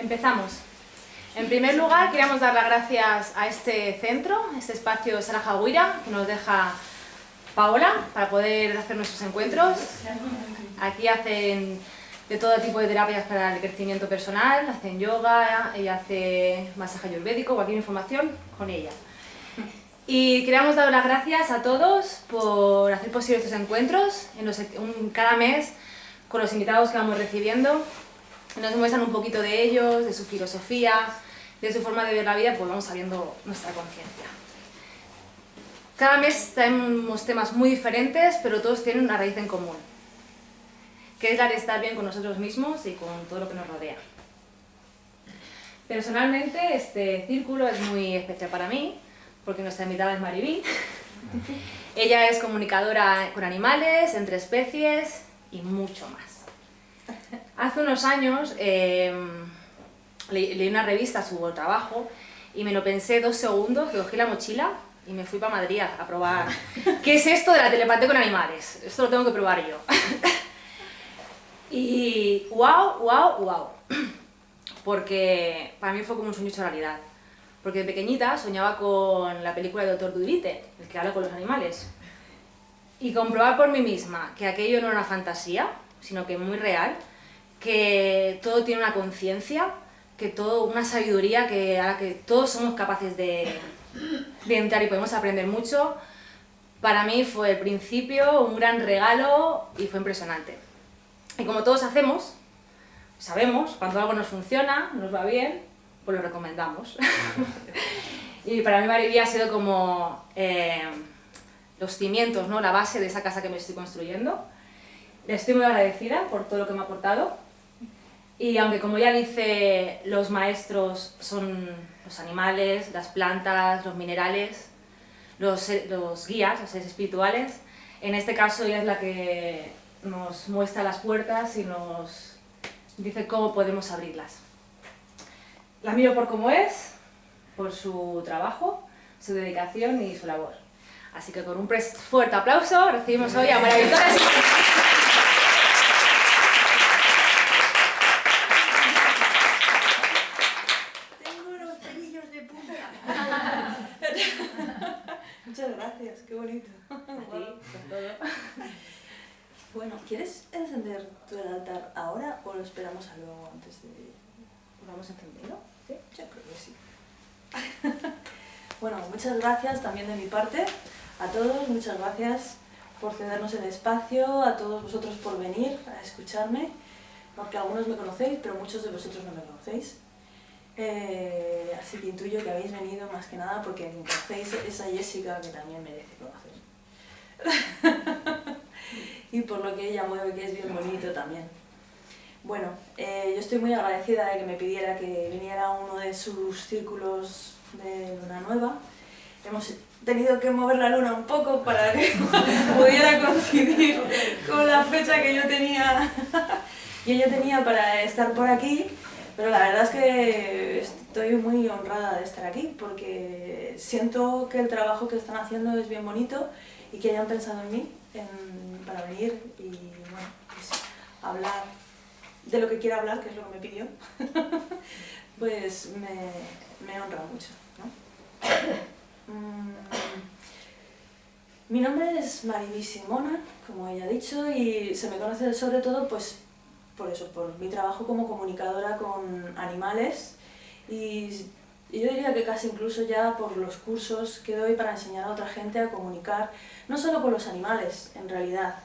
Empezamos. En primer lugar, queríamos dar las gracias a este centro, este espacio Sala Jagüira, que nos deja Paola para poder hacer nuestros encuentros. Aquí hacen de todo tipo de terapias para el crecimiento personal, hacen yoga, ella hace masaje ayurvédico, cualquier información con ella. Y queríamos dar las gracias a todos por hacer posible estos encuentros, en los, cada mes con los invitados que vamos recibiendo. Nos muestran un poquito de ellos, de su filosofía, de su forma de ver la vida, pues vamos sabiendo nuestra conciencia. Cada mes tenemos temas muy diferentes, pero todos tienen una raíz en común, que es la de estar bien con nosotros mismos y con todo lo que nos rodea. Personalmente, este círculo es muy especial para mí, porque nuestra invitada es Maribí. Ella es comunicadora con animales, entre especies y mucho más. Hace unos años em, leí una revista, su trabajo, y me lo pensé dos segundos, cogí la mochila y me fui para Madrid a, probar qué es esto de la telepatía con animales. Esto lo tengo que probar yo. y wow, wow, wow. Porque para mí fue como un sueño hecho realidad. Porque de pequeñita soñaba con la película de Doctor Dulite, el que habla con los animales. Y comprobar por mí misma que aquello no era una fantasía, sino que muy real, que todo tiene una conciencia, que todo, una sabiduría que, que todos somos capaces de, de entrar y podemos aprender mucho, para mí fue el principio, un gran regalo y fue impresionante. Y como todos hacemos, sabemos cuando algo nos funciona, nos va bien, pues lo recomendamos. y para mí Maribí ha sido como eh, los cimientos, ¿no? la base de esa casa que me estoy construyendo. Le estoy muy agradecida por todo lo que me ha aportado. Y aunque como ya dice, los maestros son los animales, las plantas, los minerales, los, los guías, los seres espirituales, en este caso ella es la que nos muestra las puertas y nos dice cómo podemos abrirlas. La miro por cómo es, por su trabajo, su dedicación y su labor. Así que con un fuerte aplauso recibimos hoy a María Victoria. Tengo los pelillos de punta. Muchas gracias, qué bonito. Bueno, ¿quieres encender tu altar ahora o lo esperamos a luego antes de...? ¿Lo vamos encendiendo? Yo creo que sí. bueno, muchas gracias también de mi parte a todos, muchas gracias por cedernos el espacio, a todos vosotros por venir a escucharme, porque algunos me conocéis, pero muchos de vosotros no me conocéis. Eh, así que intuyo que habéis venido más que nada porque conocéis esa Jessica que también merece conocer. y por lo que ella mueve, que es bien bonito también. Bueno, eh, yo estoy muy agradecida de que me pidiera que viniera a uno de sus círculos de Luna Nueva. Hemos tenido que mover la luna un poco para que pudiera coincidir con la fecha que yo tenía, que yo tenía para estar por aquí, pero la verdad es que estoy muy honrada de estar aquí porque siento que el trabajo que están haciendo es bien bonito y que hayan pensado en mí para venir y bueno, pues, hablar de lo que quiero hablar, que es lo que me pidió, pues me, me honra mucho. ¿no? Mm, mi nombre es Mariby Simona, como ella ha dicho, y se me conoce sobre todo pues, por eso, por mi trabajo como comunicadora con animales y, yo diría que casi incluso ya por los cursos que doy para enseñar a otra gente a comunicar, no solo con los animales, en realidad,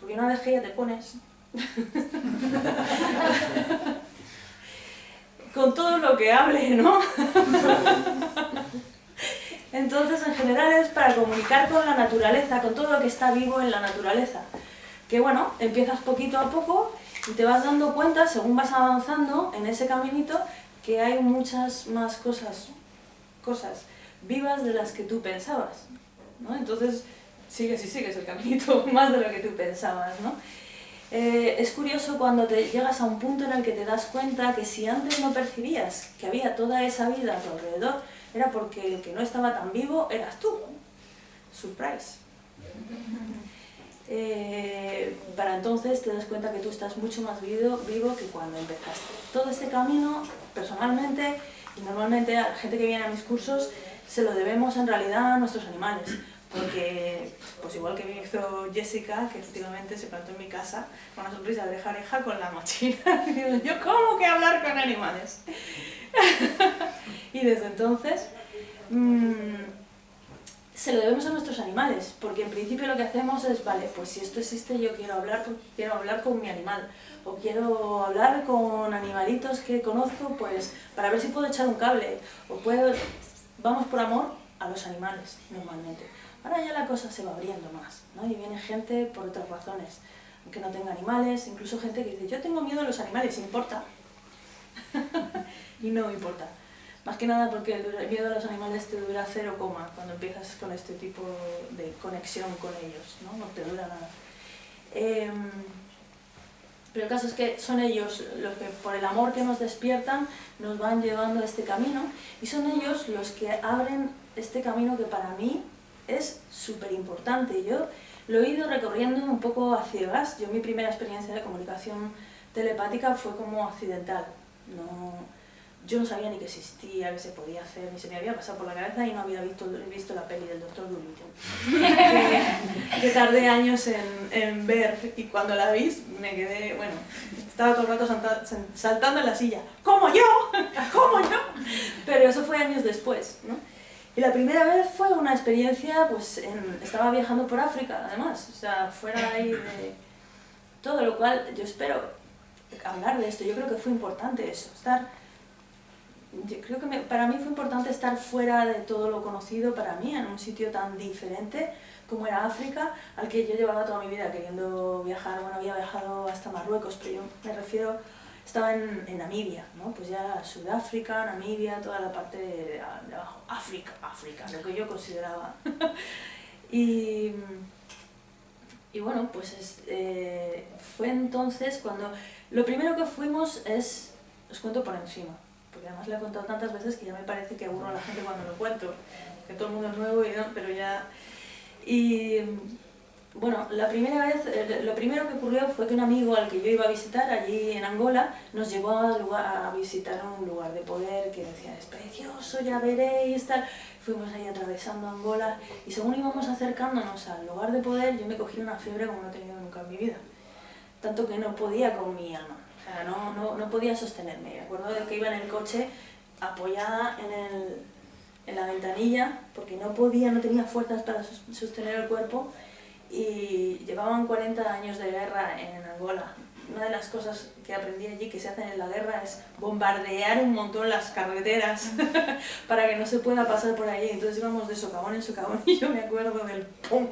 porque una vez que ya te pones con todo lo que hable, ¿no? Entonces, en general es para comunicar con la naturaleza, con todo lo que está vivo en la naturaleza. Que bueno, empiezas poquito a poco y te vas dando cuenta, según vas avanzando en ese caminito, que hay muchas más cosas, cosas vivas de las que tú pensabas. ¿no? Entonces, sigues y sigues el caminito más de lo que tú pensabas. ¿no? Eh, es curioso cuando te llegas a un punto en el que te das cuenta que si antes no percibías que había toda esa vida a tu alrededor, era porque el que no estaba tan vivo eras tú. Surprise. Eh, para entonces te das cuenta que tú estás mucho más vivo, que cuando empezaste. Todo este camino, personalmente, y normalmente a la gente que viene a mis cursos, se lo debemos en realidad a nuestros animales. Porque, pues igual que me hizo Jessica, que efectivamente se plantó en mi casa con una sonrisa de oreja con la mochila, y yo, ¿cómo que hablar con animales? y desde entonces, mmm, se lo debemos a nuestros animales, porque en principio lo que hacemos es, vale, pues si esto existe yo quiero hablar, quiero hablar con mi animal, o quiero hablar con animalitos que conozco, pues para ver si puedo echar un cable, o puedo... Vamos por amor a los animales, normalmente. Ahora ya la cosa se va abriendo más, ¿no? Y viene gente por otras razones, aunque no tenga animales, incluso gente que dice, yo tengo miedo a los animales, ¿importa? y no importa. Más que nada porque el miedo a los animales te dura cero coma cuando empiezas con este tipo de conexión con ellos, ¿no? No te dura nada. Em, pero el caso es que son ellos los que por el amor que nos despiertan nos van llevando a este camino y son ellos los que abren este camino que para mí es súper importante. Yo lo he ido recorriendo un poco a ciegas. Yo mi primera experiencia de comunicación telepática fue como accidental. No, yo no sabía ni que existía, que se podía hacer, ni se me había pasado por la cabeza y no había visto, visto la peli del Doctor Dolittle. que, tardé años en, en, ver y cuando la vi me quedé, bueno, estaba todo el rato saltando en la silla. ¿Cómo yo? ¿Cómo yo? Pero eso fue años después, ¿no? Y la primera vez fue una experiencia, pues estaba viajando por África, además, o sea, fuera ahí de todo, lo cual yo espero hablar de esto, yo creo que fue importante eso, estar yo creo que para mí fue importante estar fuera de todo lo conocido para mí, en un sitio tan diferente como era África, al que yo llevaba toda mi vida queriendo viajar. Bueno, había viajado hasta Marruecos, pero yo me refiero, estaba en, Namibia, ¿no? Pues ya Sudáfrica, Namibia, toda la parte de, abajo. África, África, lo que yo consideraba. y, y bueno, pues eh, fue entonces cuando... Lo primero que fuimos es, os cuento por encima, porque además le he contado tantas veces que ya me parece que aburro a la gente cuando lo cuento, que todo el mundo es nuevo, y no, pero ya... Y bueno, la primera vez, lo primero que ocurrió fue que un amigo al que yo iba a visitar allí en Angola nos llevó a, a visitar un lugar de poder que decía, es precioso, ya veréis, tal. Fuimos ahí atravesando Angola y según íbamos acercándonos al lugar de poder, yo me cogí una fiebre como no he tenido nunca en mi vida. Tanto que no podía con mi alma no, no, no podía sostenerme. Me acuerdo de que iba en el coche apoyada en, el, en la ventanilla porque no podía, no tenía fuerzas para sostener el cuerpo y llevaban 40 años de guerra en Angola. Una de las cosas que aprendí allí que se hacen en la guerra es bombardear un montón las carreteras para que no se pueda pasar por allí. Entonces íbamos de socavón en socavón y yo me acuerdo del pum,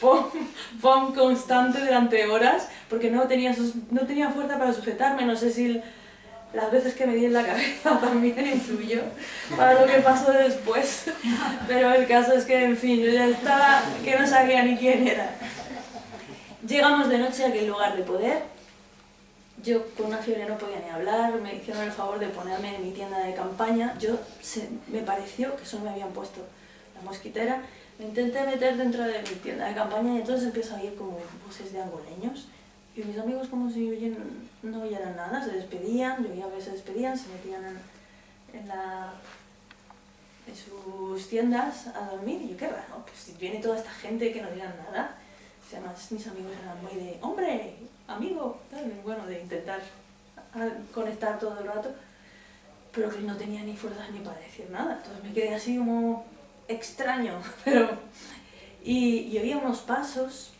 pom, constante durante horas porque no tenía, no tenía fuerza para sujetarme, no sé si las veces que me di en la cabeza también influyó para lo que pasó después, pero el caso es que, en fin, yo ya estaba que no sabía ni quién era. Llegamos de noche a aquel lugar de poder, yo con una fiebre no podía ni hablar, me hicieron el favor de ponerme en mi tienda de campaña, yo me pareció que solo me habían puesto la mosquitera me intenté meter dentro de mi tienda de campaña y entonces empiezo a oír como voces de angoleños. Y mis amigos como si no oyeran nada, se despedían, yo ya se despedían, se metían en, la, en sus tiendas a dormir y yo qué raro, pues viene toda esta gente que no digan nada. además mis amigos eran muy de, hombre, amigo, bueno, de intentar conectar todo el rato, pero que no tenía ni fuerzas ni para decir nada. Entonces me quedé así como extraño, pero... Y, y oía unos pasos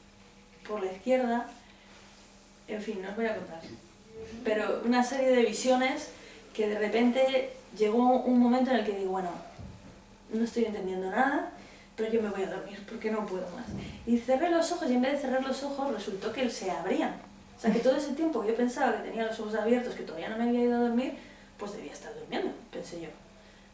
por la izquierda, en fin, no os voy a contar. Pero una serie de visiones que de repente llegó un momento en el que digo, bueno, no estoy entendiendo nada, pero yo me voy a dormir porque no puedo más. Y cerré los ojos y en vez de cerrar los ojos resultó que se abrían. O sea que todo ese tiempo que yo pensaba que tenía los ojos abiertos, que todavía no me había ido a dormir, pues debía estar durmiendo, pensé yo.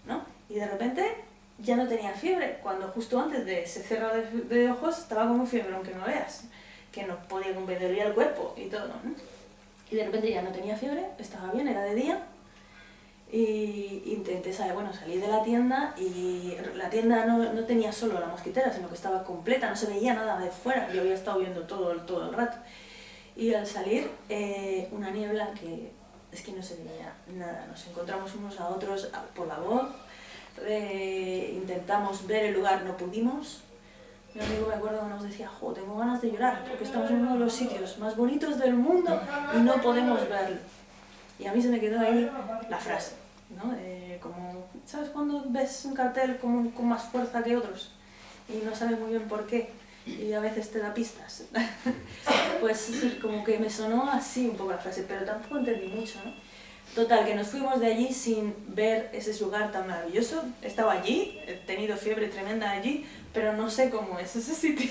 ¿no? Y de repente ya no tenía fiebre, cuando justo antes de ese cerrado de, ojos estaba como fiebre, aunque no veas, que no podía comprender el cuerpo y todo. Y de repente ya no tenía fiebre, estaba bien, era de día, y intenté salir, bueno, salí de la tienda y la tienda no, no, tenía solo la mosquitera, sino que estaba completa, no se veía nada de fuera, yo había estado viendo todo, todo el rato. Y al salir, eh, una niebla que es que no se veía nada, nos encontramos unos a otros por la voz, eh, intentamos ver el lugar, no pudimos. Mi amigo me acuerdo que nos decía, jo, tengo ganas de llorar, porque estamos en uno de los sitios más bonitos del mundo y no podemos verlo. Y a mí se me quedó ahí la frase, ¿no? ¿sabes cuando ves un cartel con, con más fuerza que otros? Y no sabes muy bien por qué, y a veces te da pistas. pues como que me sonó así un poco la frase, pero tampoco entendí mucho, ¿no? Total, que nos fuimos de allí sin ver ese lugar tan maravilloso. Estaba allí, he tenido fiebre tremenda allí, pero no sé cómo es ese sitio.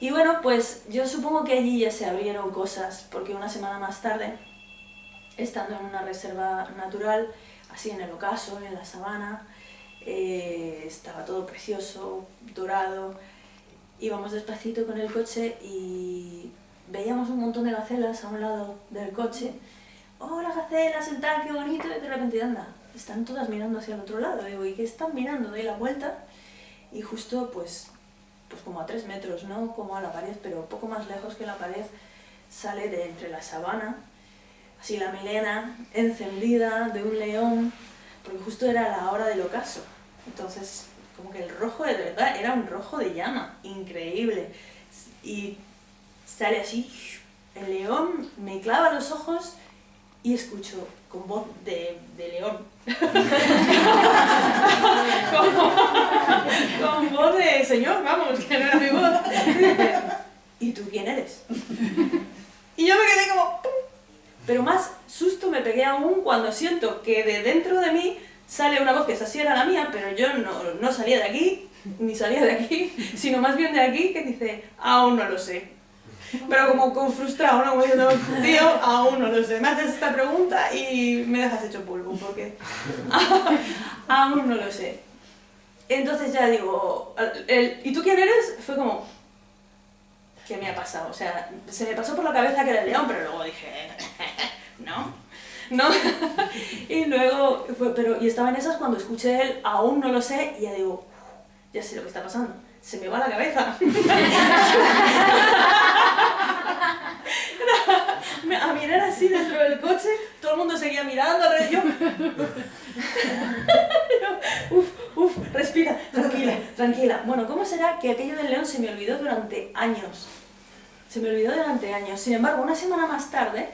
y bueno, pues yo supongo que allí ya se abrieron cosas, porque una semana más tarde estando en una reserva natural, así en el ocaso, en la sabana, eh, estaba todo precioso, dorado, íbamos despacito con el coche y veíamos un montón de gacelas a un lado del coche. ¡Oh, las gacelas, el tal, qué bonito! Y de repente, anda, están todas mirando hacia el otro lado. Digo, ¿y qué están mirando? Doy la vuelta y justo, pues, pues como a tres metros, no como a la pared, pero poco más lejos que la pared, sale de entre la sabana así la melena encendida de un león, porque justo era la hora del ocaso. Entonces, como que el rojo de verdad era un rojo de llama, increíble. Y sale así, el león me clava los ojos y escucho con voz de, león. con, voz de señor, vamos, que no era mi voz. ¿Y tú quién eres? Y yo me quedé como... Pero más susto me pegué aún cuando siento que de dentro de mí sale una voz que esa sí era la mía, pero yo no, no salía de aquí, ni salía de aquí, sino más bien de aquí, que dice, aún no lo sé. Pero como con frustrado, ¿no? Como diciendo, tío, aún no lo sé. Me haces esta pregunta y me dejas hecho polvo, porque aún no lo sé. Entonces ya digo, el, ¿y tú quién eres? Fue como, ¿qué me ha pasado? O sea, se me pasó por la cabeza que era el león, pero luego dije, no, no. y luego, fue, pero, y estaba en esas cuando escuché él, aún no lo sé, y ya digo, ya sé lo que está pasando, se me va la cabeza. a mirar así dentro del coche, todo el mundo seguía mirando, yo... uf, uf, respira, tranquila, tranquila. Bueno, ¿cómo será que aquello del león se me olvidó durante años? Se me olvidó durante años. Sin embargo, una semana más tarde,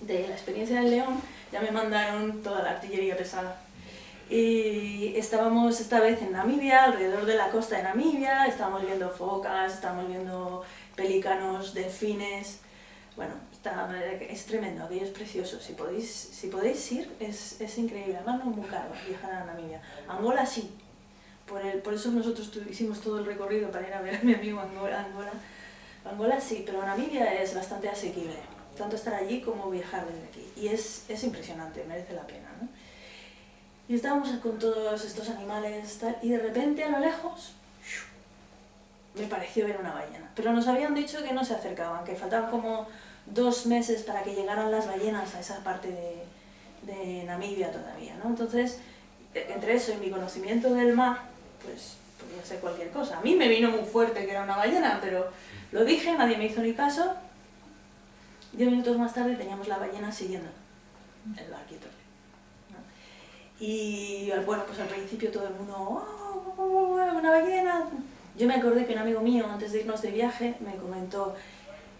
de la experiencia del león, ya me mandaron toda la artillería pesada. Y estábamos esta vez en Namibia, alrededor de la costa de Namibia, estábamos viendo focas, estábamos viendo pelícanos, delfines, bueno, es tremendo, aquello es precioso. Si podéis, si podéis ir, es, es increíble. Además, no es muy caro viajar a Namibia. Angola sí. Por, el, por eso nosotros hicimos todo el recorrido para ir a ver a mi amigo Angola. Angola, Angola sí, pero Namibia es bastante asequible. Tanto estar allí como viajar desde aquí. Y es, es impresionante, merece la pena. Y estábamos con todos estos animales y de repente a lo lejos me pareció ver una ballena. Pero nos habían dicho que no se acercaban, que faltaban como dos meses para que llegaran las ballenas a esa parte de, de Namibia todavía, ¿no? Entonces, entre eso y mi conocimiento del mar, pues podía ser cualquier cosa. A mí me vino muy fuerte que era una ballena, pero lo dije, nadie me hizo ni caso. Diez minutos más tarde teníamos la ballena siguiendo el barquito. Y bueno, pues al principio todo el mundo, oh, oh, oh, una ballena! Yo me acordé que un amigo mío, antes de irnos de viaje, me comentó,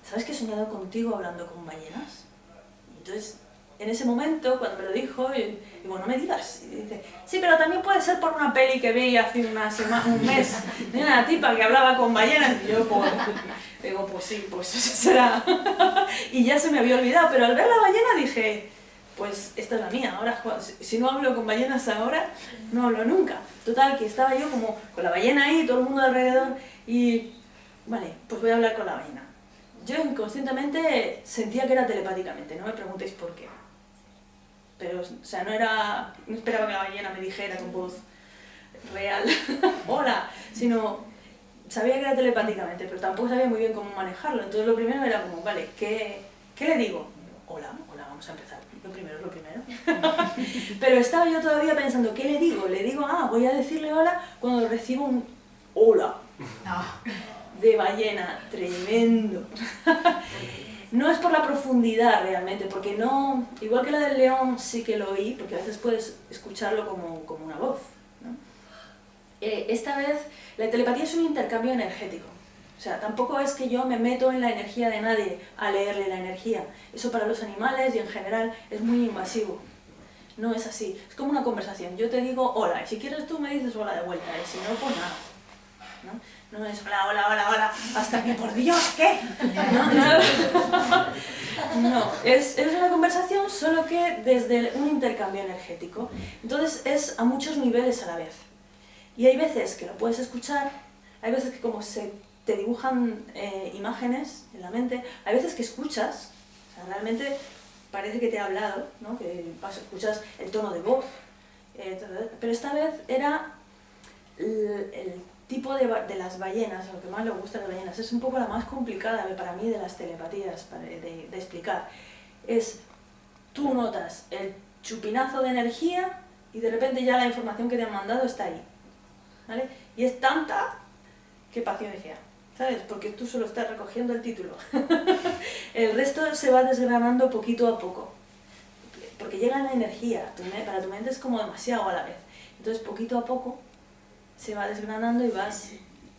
¿sabes que he soñado contigo hablando con ballenas? Entonces, en ese momento, cuando me lo dijo, digo, no me digas. Y dice, sí, pero también puede ser por una peli que vi hace una semana, un mes de una tipa que hablaba con ballenas. Y yo, pues, digo, pues sí, pues eso será. y ya se me había olvidado, pero al ver la ballena dije, pues esta es la mía, ahora si no hablo con ballenas ahora, no hablo nunca. Total, que estaba yo como con la ballena ahí, todo el mundo alrededor, y vale, pues voy a hablar con la ballena yo inconscientemente sentía que era telepáticamente, no me preguntéis por qué. Pero, o sea, no era, no esperaba que la ballena me dijera con voz real, hola, sino sabía que era telepáticamente, pero tampoco sabía muy bien cómo manejarlo. Entonces lo primero era como, vale, ¿qué, qué le digo? Hola, hola, vamos a empezar. Lo primero es lo primero. Pero estaba yo todavía pensando, ¿qué le digo? Le digo, ah, voy a decirle hola cuando recibo un hola de ballena, tremendo. No es por la profundidad realmente, porque no, igual que la del león sí que lo oí, porque a veces puedes escucharlo como, como una voz. ¿no? Eh, esta vez, la telepatía es un intercambio energético. O sea, tampoco es que yo me meto en la energía de nadie a leerle la energía. Eso para los animales y en general es muy invasivo. No es así. Es como una conversación. Yo te digo hola, y si quieres tú me dices hola de vuelta, y si no, pues nada. ¿no? No es hola, hola, hola, hola, hasta que por Dios, ¿qué? No, no. no es, es, una conversación solo que desde un intercambio energético. Entonces es a muchos niveles a la vez. Y hay veces que lo puedes escuchar, hay veces que como se te dibujan eh, imágenes en la mente, hay veces que escuchas, o sea, realmente parece que te ha hablado, ¿no? que escuchas el tono de voz, eh, pero esta vez era el, tipo de, de, las ballenas, lo que más le gusta a las ballenas, es un poco la más complicada para mí de las telepatías de, de, explicar. Es, tú notas el chupinazo de energía y de repente ya la información que te han mandado está ahí. ¿vale? Y es tanta que paciencia, ¿sabes? Porque tú solo estás recogiendo el título. el resto se va desgranando poquito a poco. Porque llega la energía, para tu mente es como demasiado a la vez. Entonces poquito a poco se va desgranando y vas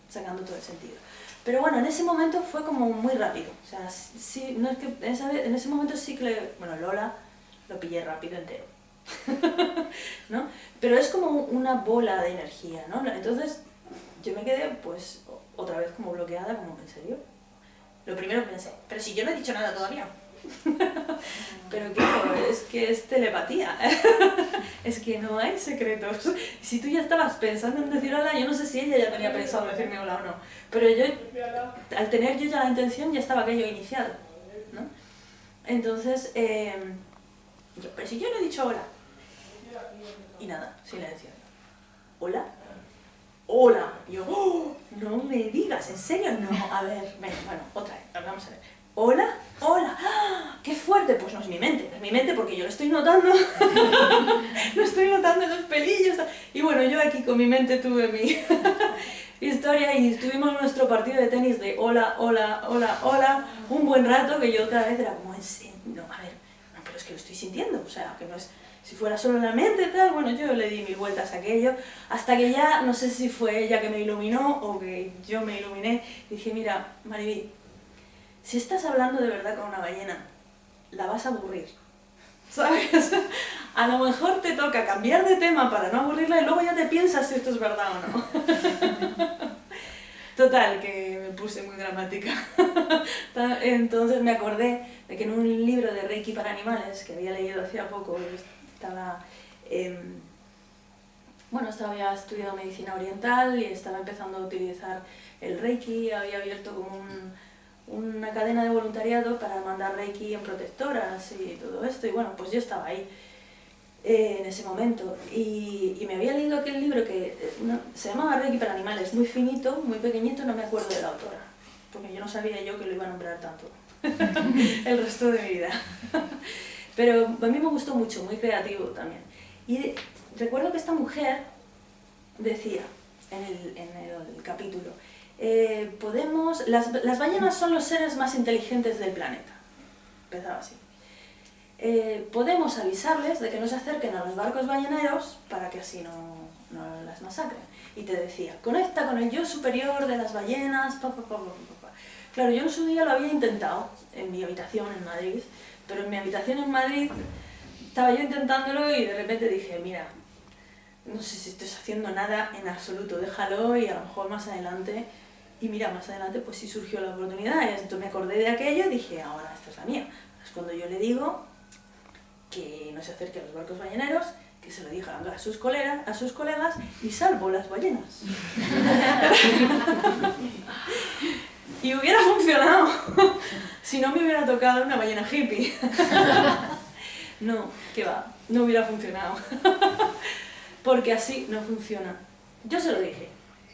sacando todo el sentido. Pero bueno, en ese momento fue como muy rápido. O sea, sí, no es que en, esa, en ese momento sí que, le, bueno, Lola lo pillé rápido entero. ¿no? Pero es como una bola de energía, ¿no? Entonces yo me quedé pues otra vez como bloqueada, como, ¿en serio? Lo primero pensé, pero si yo no he dicho nada todavía. Pero claro, es que es telepatía. es que no hay secretos. Si tú ya estabas pensando en decir hola, yo no sé si ella ya tenía pensado decirme hola o no. Pero yo, al tener yo ya la intención, ya estaba aquello iniciado. ¿no? Entonces, eh, pero si yo no he dicho hola. Y nada, silencio. ¿Hola? Hola. Yo, oh, no me digas, ¿en serio? No, a ver, bueno, otra vez, vamos a ver. ¿Hola? ¡Hola! ¡Ah! ¡Qué fuerte! Pues no es mi mente, es mi mente porque yo lo estoy notando. lo estoy notando los pelillos. Y bueno, yo aquí con mi mente tuve mi historia y tuvimos nuestro partido de tenis de hola, hola, hola, hola, un buen rato que yo otra vez era como, no, a ver, no, pero es que lo estoy sintiendo, o sea, que no es, si fuera solo la mente tal, bueno, yo le di mil vueltas a aquello, hasta que ya, no sé si fue ella que me iluminó o que yo me iluminé, dije, mira, Mariví, si estás hablando de verdad con una ballena, la vas a aburrir. ¿Sabes? A lo mejor te toca cambiar de tema para no aburrirla y luego ya te piensas si esto es verdad o no. Total, que me puse muy dramática. Entonces me acordé de que en un libro de Reiki para animales que había leído hacía poco, estaba... bueno, estaba, había estudiado medicina oriental y estaba empezando a utilizar el Reiki, había abierto como un una cadena de voluntariado para mandar Reiki en protectoras y todo esto, y bueno, pues yo estaba ahí eh, en ese momento, y, y, me había leído aquel libro que eh, se llamaba Reiki para animales, muy finito, muy pequeñito, no me acuerdo de la autora, porque yo no sabía yo que lo iba a nombrar tanto el resto de mi vida. Pero a mí me gustó mucho, muy creativo también. Y recuerdo que esta mujer decía en el, en el capítulo, eh, podemos, las, las, ballenas son los seres más inteligentes del planeta. Empezaba así. Eh, podemos avisarles de que no se acerquen a los barcos balleneros para que así no, no las masacren. Y te decía, conecta con el yo superior de las ballenas, pa, pa, pa, Claro, yo en su día lo había intentado en mi habitación en Madrid, pero en mi habitación en Madrid estaba yo intentándolo y de repente dije, mira, no sé si estás haciendo nada en absoluto, déjalo y a lo mejor más adelante y mira, más adelante pues sí surgió la oportunidad, entonces me acordé de aquello y dije, ahora esta es la mía. Es cuando yo le digo que no se acerque a los barcos balleneros, que se lo diga a sus, colegas, a sus colegas y salvo las ballenas. y hubiera funcionado si no me hubiera tocado una ballena hippie. no, que va, no hubiera funcionado. Porque así no funciona. Yo se lo dije,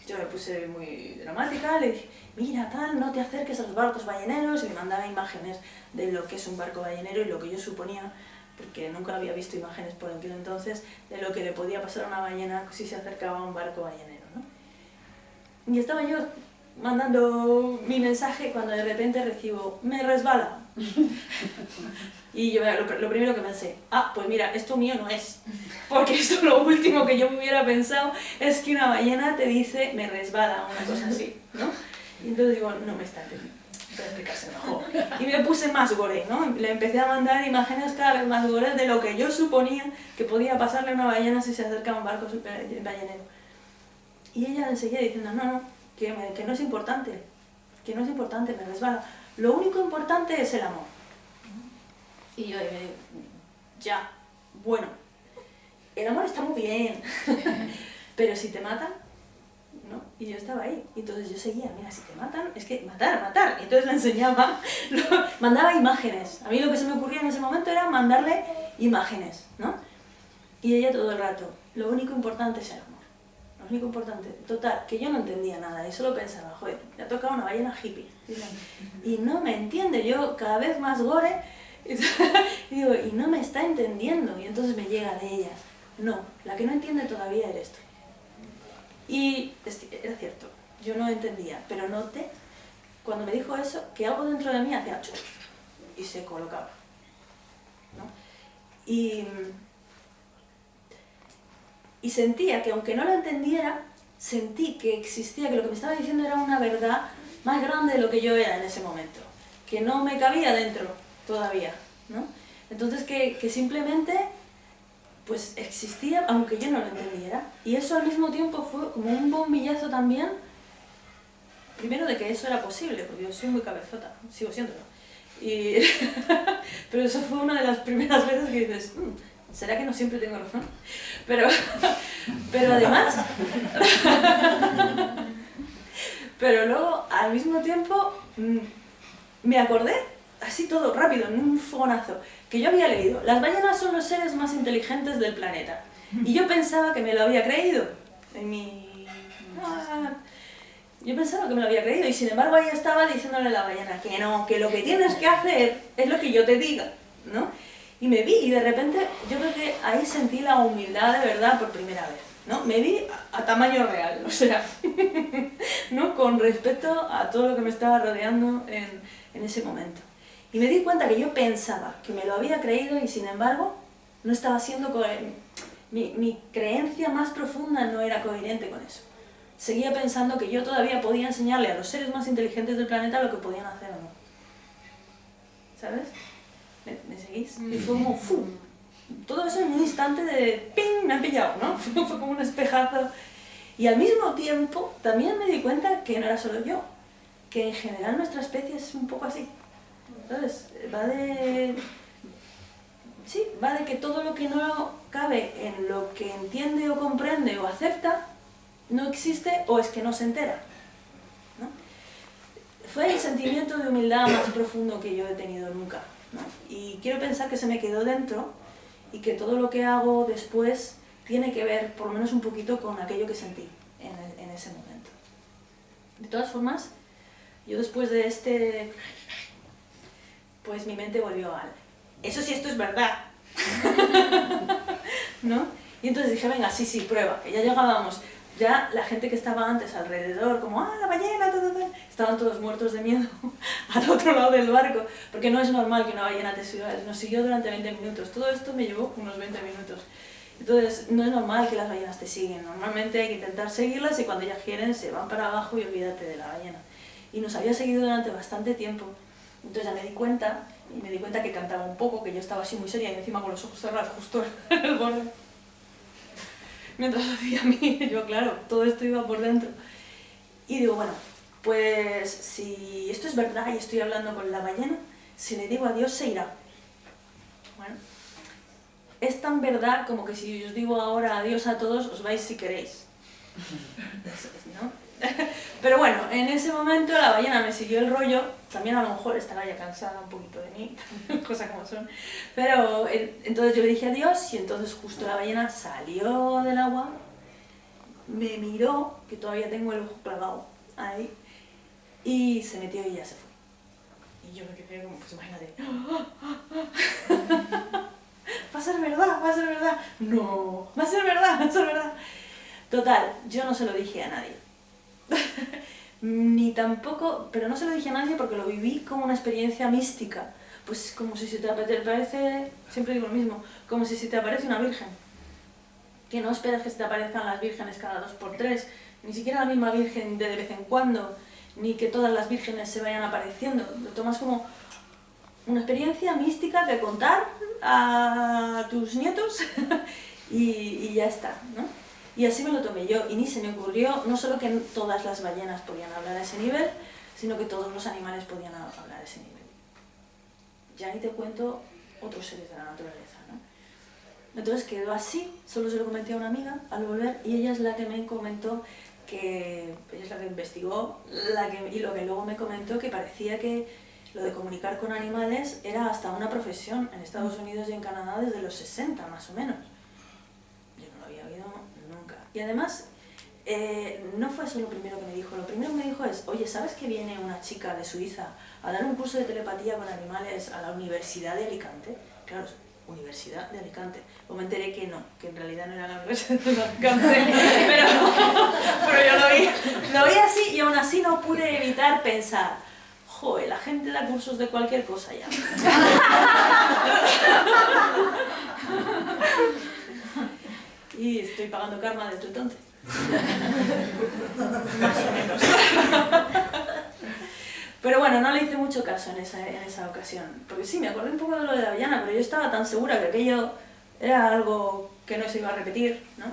yo me puse muy dramática, le dije, mira tal, no te acerques a los barcos balleneros, y me mandaba imágenes de lo que es un barco ballenero y lo que yo suponía porque nunca había visto imágenes por aquel entonces de lo que le podía pasar a una ballena si se acercaba a un barco ballenero. ¿no? Y estaba yo mandando mi mensaje cuando de repente recibo, me resbala. y yo lo, lo, primero que pensé, ah, pues mira, esto mío no es. Porque esto lo último que yo me hubiera pensado es que una ballena te dice, me resbala, una cosa así, ¿no? Y entonces digo, no me está entendiendo. Mejor. Y me puse más gore, ¿no? Le empecé a mandar imágenes cada vez más gore de lo que yo suponía que podía pasarle a una ballena si se acercaba a un barco ballenero. Y ella enseguida diciendo, no, no, que, que no es importante, que no es importante, me resbala. Lo único importante es el amor. Y yo me digo, ya, bueno, el amor está muy bien, pero si te matan, ¿no? Y yo estaba ahí, y entonces yo seguía, mira, si te matan, es que matar, matar. Y entonces le enseñaba, mandaba imágenes. A mí lo que se me ocurría en ese momento era mandarle imágenes, ¿no? Y ella todo el rato, lo único importante es el amor. Único importante, total, que yo no entendía nada y solo pensaba, joder, le ha tocado una ballena hippie. Y no me entiende, yo cada vez más gore, y digo, y no me está entendiendo. Y entonces me llega de ella, no, la que no entiende todavía eres tú. Y era cierto, yo no entendía, pero noté, cuando me dijo eso, que algo dentro de mí hacía chup y se colocaba. ¿no? Y, y sentía que aunque no lo entendiera, sentí que existía, que lo que me estaba diciendo era una verdad más grande de lo que yo era en ese momento, que no me cabía dentro todavía, ¿no? Entonces que, que simplemente pues existía aunque yo no lo entendiera. Y eso al mismo tiempo fue como un bombillazo también, primero de que eso era posible, porque yo soy muy cabezota, sigo siéndolo. Y pero eso fue una de las primeras veces que dices, mm, ¿será que no siempre tengo razón? Pero, pero además, pero luego al mismo tiempo mm, me acordé, así todo rápido, en un fogonazo, que yo había leído, las ballenas son los seres más inteligentes del planeta. Y yo pensaba que me lo había creído. En mi... Ah, yo pensaba que me lo había creído y sin embargo ahí estaba diciéndole a la ballena que no, que lo que tienes que hacer es lo que yo te diga, ¿no? Y me vi y de repente yo creo que ahí sentí la humildad de verdad por primera vez, ¿no? Me vi a, tamaño real, o sea, ¿no? Con respecto a todo lo que me estaba rodeando en, en ese momento. Y me di cuenta que yo pensaba que me lo había creído y sin embargo no estaba siendo mi, mi creencia más profunda no era coherente con eso. Seguía pensando que yo todavía podía enseñarle a los seres más inteligentes del planeta lo que podían hacer o no. ¿Sabes? ¿Me, seguís? Y fue como ¡fum! Todo eso en un instante de ¡ping! Me han pillado, ¿no? fue como un espejazo. Y al mismo tiempo también me di cuenta que no era solo yo, que en general nuestra especie es un poco así. Entonces, va de... Sí, va de que todo lo que no cabe en lo que entiende o comprende o acepta, no existe o es que no se entera. Fue el sentimiento de humildad más profundo que yo he tenido nunca. Y quiero pensar que se me quedó dentro y que todo lo que hago después tiene que ver, por lo menos un poquito, con aquello que sentí en, ese momento. De todas formas, yo después de este pues mi mente volvió al, eso sí, esto es verdad. ¿No? Y entonces dije, venga, sí, sí, prueba, que ya llegábamos. Ya la gente que estaba antes alrededor, como, ah, la ballena, todo, todo, estaban todos muertos de miedo al otro lado del barco, porque no es normal que una ballena te siga, nos siguió durante 20 minutos. Todo esto me llevó unos 20 minutos. Entonces, no es normal que las ballenas te siguen. Normalmente hay que intentar seguirlas y cuando ellas quieren se van para abajo y olvídate de la ballena. Y nos había seguido durante bastante tiempo. Entonces ya me di cuenta, y me di cuenta que cantaba un poco, que yo estaba así muy seria y encima con los ojos cerrados justo en el borde. Mientras hacía a mí, yo claro, todo esto iba por dentro. Y digo, bueno, pues si esto es verdad y estoy hablando con la ballena, si le digo adiós se irá. Bueno, es tan verdad como que si os digo ahora adiós a todos, os vais si queréis. ¿No? Pero bueno, en ese momento la ballena me siguió el rollo, también a lo mejor estaba ya cansada un poquito de mí, cosas como son. Pero entonces yo le dije adiós y entonces justo la ballena salió del agua, me miró, que todavía tengo el ojo clavado ahí, y se metió y ya se fue. Y yo me quedé como, pues imagínate, verdad? No, va a ser verdad, va a ser verdad. Total, yo no se lo dije a nadie. Ni tampoco, pero no se lo dije a nadie porque lo viví como una experiencia mística. Pues como si se te aparece, siempre digo lo mismo, como si se te aparece una virgen. Que no esperas que se te aparezcan las vírgenes cada dos por tres, ni siquiera la misma virgen de, de vez en cuando, ni que todas las vírgenes se vayan apareciendo. Lo tomas como una experiencia mística de contar a tus nietos y, y ya está, ¿no? Y así me lo tomé yo, y ni se me ocurrió, no solo que todas las ballenas podían hablar a ese nivel, sino que todos los animales podían hablar a ese nivel. Ya ni te cuento otros seres de la naturaleza, ¿no? Entonces quedó así, solo se lo comenté a una amiga al volver, y ella es la que me comentó que, ella es la que investigó, la que, y lo que luego me comentó que parecía que lo de comunicar con animales era hasta una profesión en Estados Unidos y en Canadá desde los 60 más o menos. Yo no lo había oído nunca. Y además, eh, no fue eso lo primero que me dijo. Lo primero que me dijo es, oye, ¿sabes que viene una chica de Suiza a dar un curso de telepatía con animales a la Universidad de Alicante? Claro, Universidad de Alicante. O me enteré que no, que en realidad no era la Universidad de Alicante, pero, pero yo lo vi, lo vi así y aún así no pude evitar pensar, joder, la gente da cursos de cualquier cosa ya. y estoy pagando karma desde entonces. Más o menos. Pero bueno, no le hice mucho caso en esa, en esa ocasión. Porque sí, me acordé un poco de lo de la avellana, pero yo estaba tan segura que aquello era algo que no se iba a repetir, ¿no?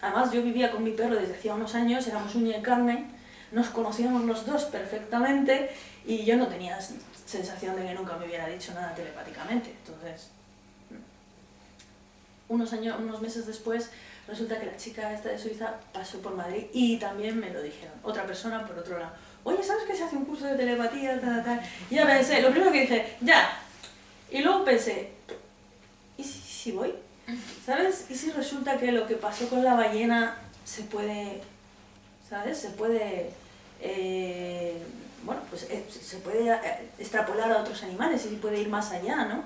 Además, yo vivía con mi perro desde hacía unos años, éramos uña y carne, nos conocíamos los dos perfectamente y yo no tenía sensación de que nunca me hubiera dicho nada telepáticamente. Entonces, unos, años, unos meses después, resulta que la chica esta de Suiza pasó por Madrid y también me lo dijeron. Otra persona por otro lado. Oye, ¿sabes que se hace un curso de telepatía? Tal, tal? Y ya pensé, lo primero que dije, ya. Y luego pensé, ¿y si, voy? ¿Sabes? ¿Y si resulta que lo que pasó con la ballena se puede, ¿sabes? Se puede, eh, bueno, pues eh, se puede eh, extrapolar a otros animales y puede ir más allá, ¿no?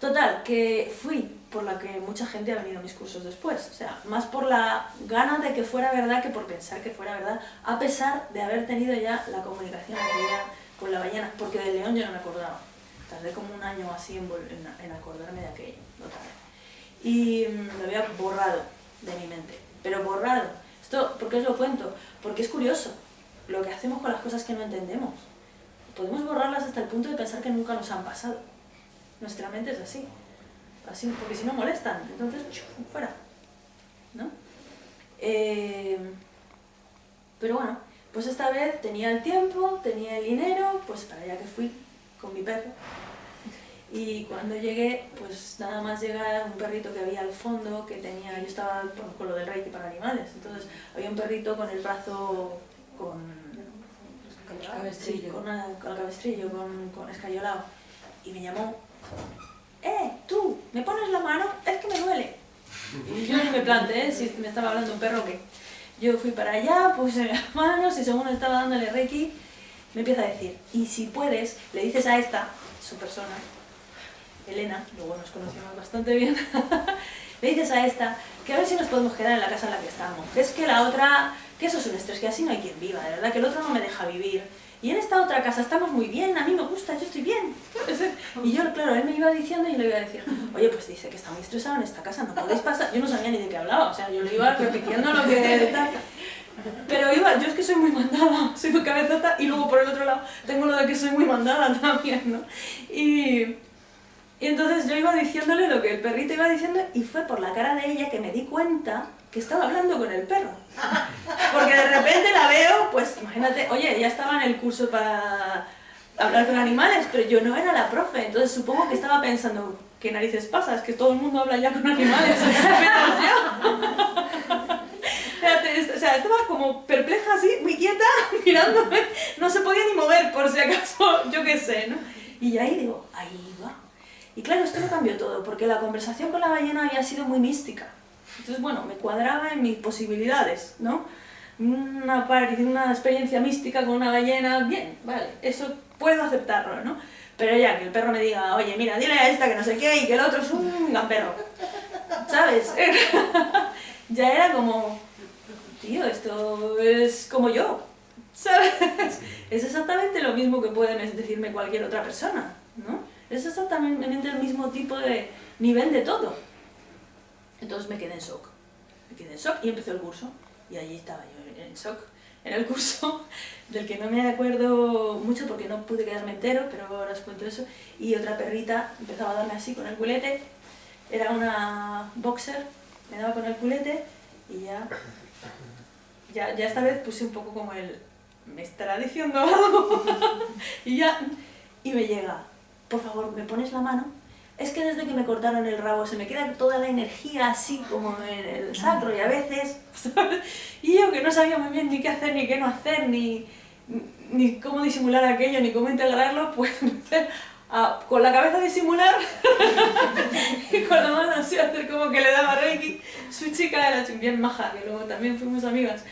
Total, que fui por la que mucha gente ha venido a mis cursos después. O sea, más por la gana de que fuera verdad que por pensar que fuera verdad, a pesar de haber tenido ya la comunicación con la ballena, porque del león yo no me acordaba. Tardé como un año así en acordarme de aquello, otra vez. Y mm, lo había borrado de mi mente, pero borrado. Esto, ¿por qué os lo cuento? Porque es curioso lo que hacemos con las cosas que no entendemos. Podemos borrarlas hasta el punto de pensar que nunca nos han pasado. Nuestra mente es así. así porque si no molestan, entonces fuera. ¿no? Eh, pero bueno, pues esta vez tenía el tiempo, tenía el dinero, pues para allá que fui con mi perro. Y cuando llegué, pues nada más llegar un perrito que había al fondo, que tenía, yo estaba con lo del reiki para animales, entonces había un perrito con el brazo con, cabestrillo. Sí, con, una, con el cabestrillo, con, con escayolado, y me llamó, ¡eh, tú, me pones la mano, es que me duele! Y yo ni me planteé si me estaba hablando un perro o qué. Yo fui para allá, puse las manos y según estaba dándole reiki, me empieza a decir, y si puedes, le dices a esta, su persona, Elena, luego nos conocimos bastante bien, le dices a esta que a ver si nos podemos quedar en la casa en la que estamos. Es que la otra, que eso es un estrés, que así no hay quien viva, de verdad, que el otro no me deja vivir. Y en esta otra casa estamos muy bien, a mí me gusta, yo estoy bien. Y yo, claro, él me iba diciendo y le iba a decir, oye, pues dice que está muy estresado en esta casa, no podéis pasar. Yo no sabía ni de qué hablaba, o sea, yo le iba repitiendo lo que tal. Pero iba, yo es que soy muy mandada, soy muy cabezota y luego por el otro lado tengo lo de que soy muy mandada también, ¿no? Y, y entonces yo iba diciéndole lo que el perrito iba diciendo y fue por la cara de ella que me di cuenta que estaba hablando con el perro. Porque de repente la veo, pues imagínate, oye, ya estaba en el curso para hablar con animales, pero yo no era la profe, entonces supongo que estaba pensando, ¿qué narices pasa? Es que todo el mundo habla ya con animales. O sea, estaba como perpleja así, muy quieta, mirándome, no se podía ni mover por si acaso, yo qué sé, ¿no? Y ahí digo, ahí va. Y claro, esto me cambió todo, porque la conversación con la ballena había sido muy mística. Entonces, bueno, me cuadraba en mis posibilidades, ¿no? Una, una experiencia mística con una ballena, bien, vale, eso puedo aceptarlo, ¿no? Pero ya, que el perro me diga, oye, mira, dile a esta que no sé qué y que el otro es un gamperro. ¿sabes? ya era como, tío, esto es como yo, ¿sabes? Es exactamente lo mismo que pueden decirme cualquier otra persona, ¿no? Es exactamente el mismo tipo de nivel de todo. Entonces me quedé en shock. Me quedé en shock y empezó el curso. Y allí estaba yo en shock en el curso, del que no me acuerdo mucho porque no pude quedarme entero, pero ahora os cuento eso. Y otra perrita empezaba a darme así con el culete. Era una boxer, me daba con el culete y ya, ya, ya esta vez puse un poco como el, me estará diciendo algo. y ya, y me llega, por favor, ¿me pones la mano? Es que desde que me cortaron el rabo se me queda toda la energía así como en el sacro y a veces, Y yo que no sabía muy bien ni qué hacer, ni qué no hacer, ni, ni cómo disimular aquello, ni cómo integrarlo, pues empecé a, con la cabeza disimular y con la mano así hacer como que le daba reiki. Su chica era bien maja, que luego también fuimos amigas,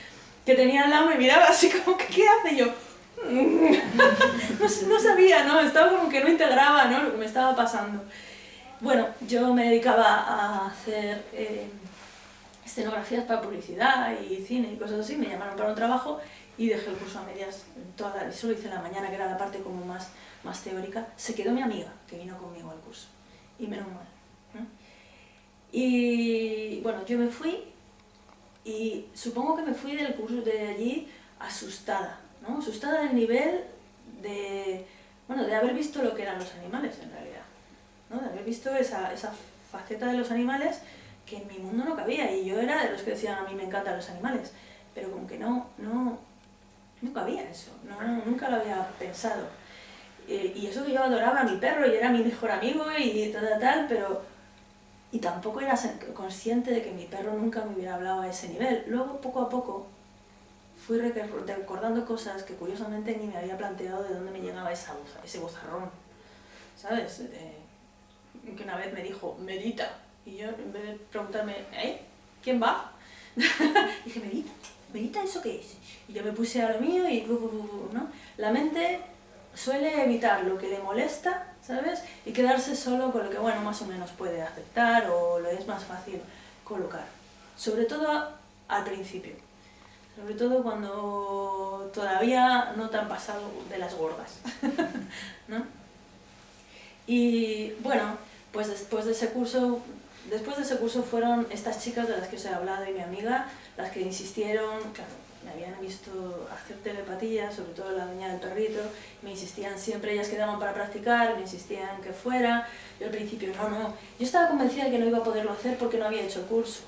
que tenía al lado, me miraba así como que ¿qué hace? yo, no, sabía, ¿no? Estaba como que no integraba ¿no? lo que me estaba pasando. Bueno, yo me dedicaba a hacer eh, escenografías para publicidad y cine y cosas así, me llamaron para un trabajo y dejé el curso a medias, toda solo hice en la mañana, que era la parte como más, más teórica. Se quedó mi amiga, que vino conmigo al curso, y menos mal. Y bueno, yo me fui y supongo que me fui del curso de allí asustada, ¿no? Asustada del nivel de, bueno, de haber visto lo que eran los animales en realidad, ¿no? De haber visto esa, esa faceta de los animales que en mi mundo no cabía y yo era de los que decían a mí me encantan los animales, pero como que no, no, no cabía eso, no, nunca lo había pensado. y eso que yo adoraba a mi perro y era mi mejor amigo y tal, tal, pero... Y tampoco era consciente de que mi perro nunca me hubiera hablado a ese nivel. Luego, poco a poco, fui recordando cosas que curiosamente ni me había planteado de dónde me llegaba esa voz, ese vozarrón. ¿Sabes? Que una vez me dijo, medita. Y yo, en vez de preguntarme, ¿eh? ¿Quién va? dije, medita, medita, ¿eso qué es? Y yo me puse a lo mío y... ¿no? La mente suele evitar lo que le molesta, ¿sabes? Y quedarse solo con lo que, bueno, más o menos puede aceptar o lo es más fácil colocar. Sobre todo al principio. Sobre todo cuando todavía no te han pasado de las gordas. ¿no? Y bueno, pues después de ese curso Después de ese curso fueron estas chicas de las que os he hablado y mi amiga, las que insistieron, me habían visto hacer telepatía, sobre todo la doña del perrito, me insistían siempre, ellas quedaban para practicar, me insistían que fuera, yo al principio no, no, yo estaba convencida de que no iba a poderlo hacer porque no había hecho el curso,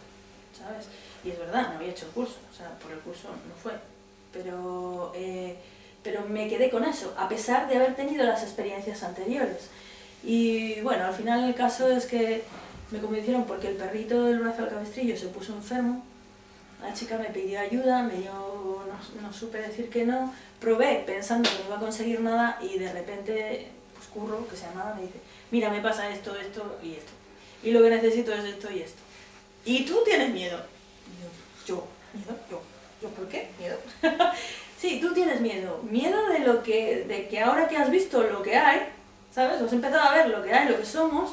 ¿sabes? Y es verdad, no había hecho el curso, o sea, por el curso no fue, pero, eh, pero me quedé con eso, a pesar de haber tenido las experiencias anteriores. Y bueno, al final el caso es que me convencieron porque el perrito del brazo al cabestrillo se puso enfermo, la chica me pidió ayuda, me dio, no, supe decir que no, probé pensando que no iba a conseguir nada y de repente, pues Curro, que se llamaba, me dice, mira, me pasa esto, esto y esto, y lo que necesito es esto y esto. Y tú tienes miedo. yo, yo, miedo, yo, yo, ¿por qué? Miedo. sí, tú tienes miedo. Miedo de lo que, de que ahora que has visto lo que hay, ¿sabes? Has empezado a ver lo que hay, lo que somos,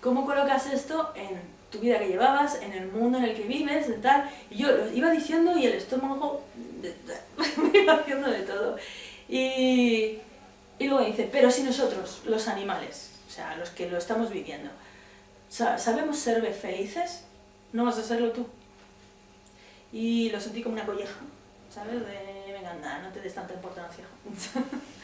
¿Cómo colocas esto en tu vida que llevabas, en el mundo en el que vives, de tal? Y yo lo iba diciendo y el estómago me iba haciendo de todo. Y, y luego dice, pero si nosotros, los animales, o sea, los que lo estamos viviendo, sabemos ser felices, no vas a serlo tú. Y lo sentí como una colleja, ¿sabes? De, venga, anda, no te des tanta importancia.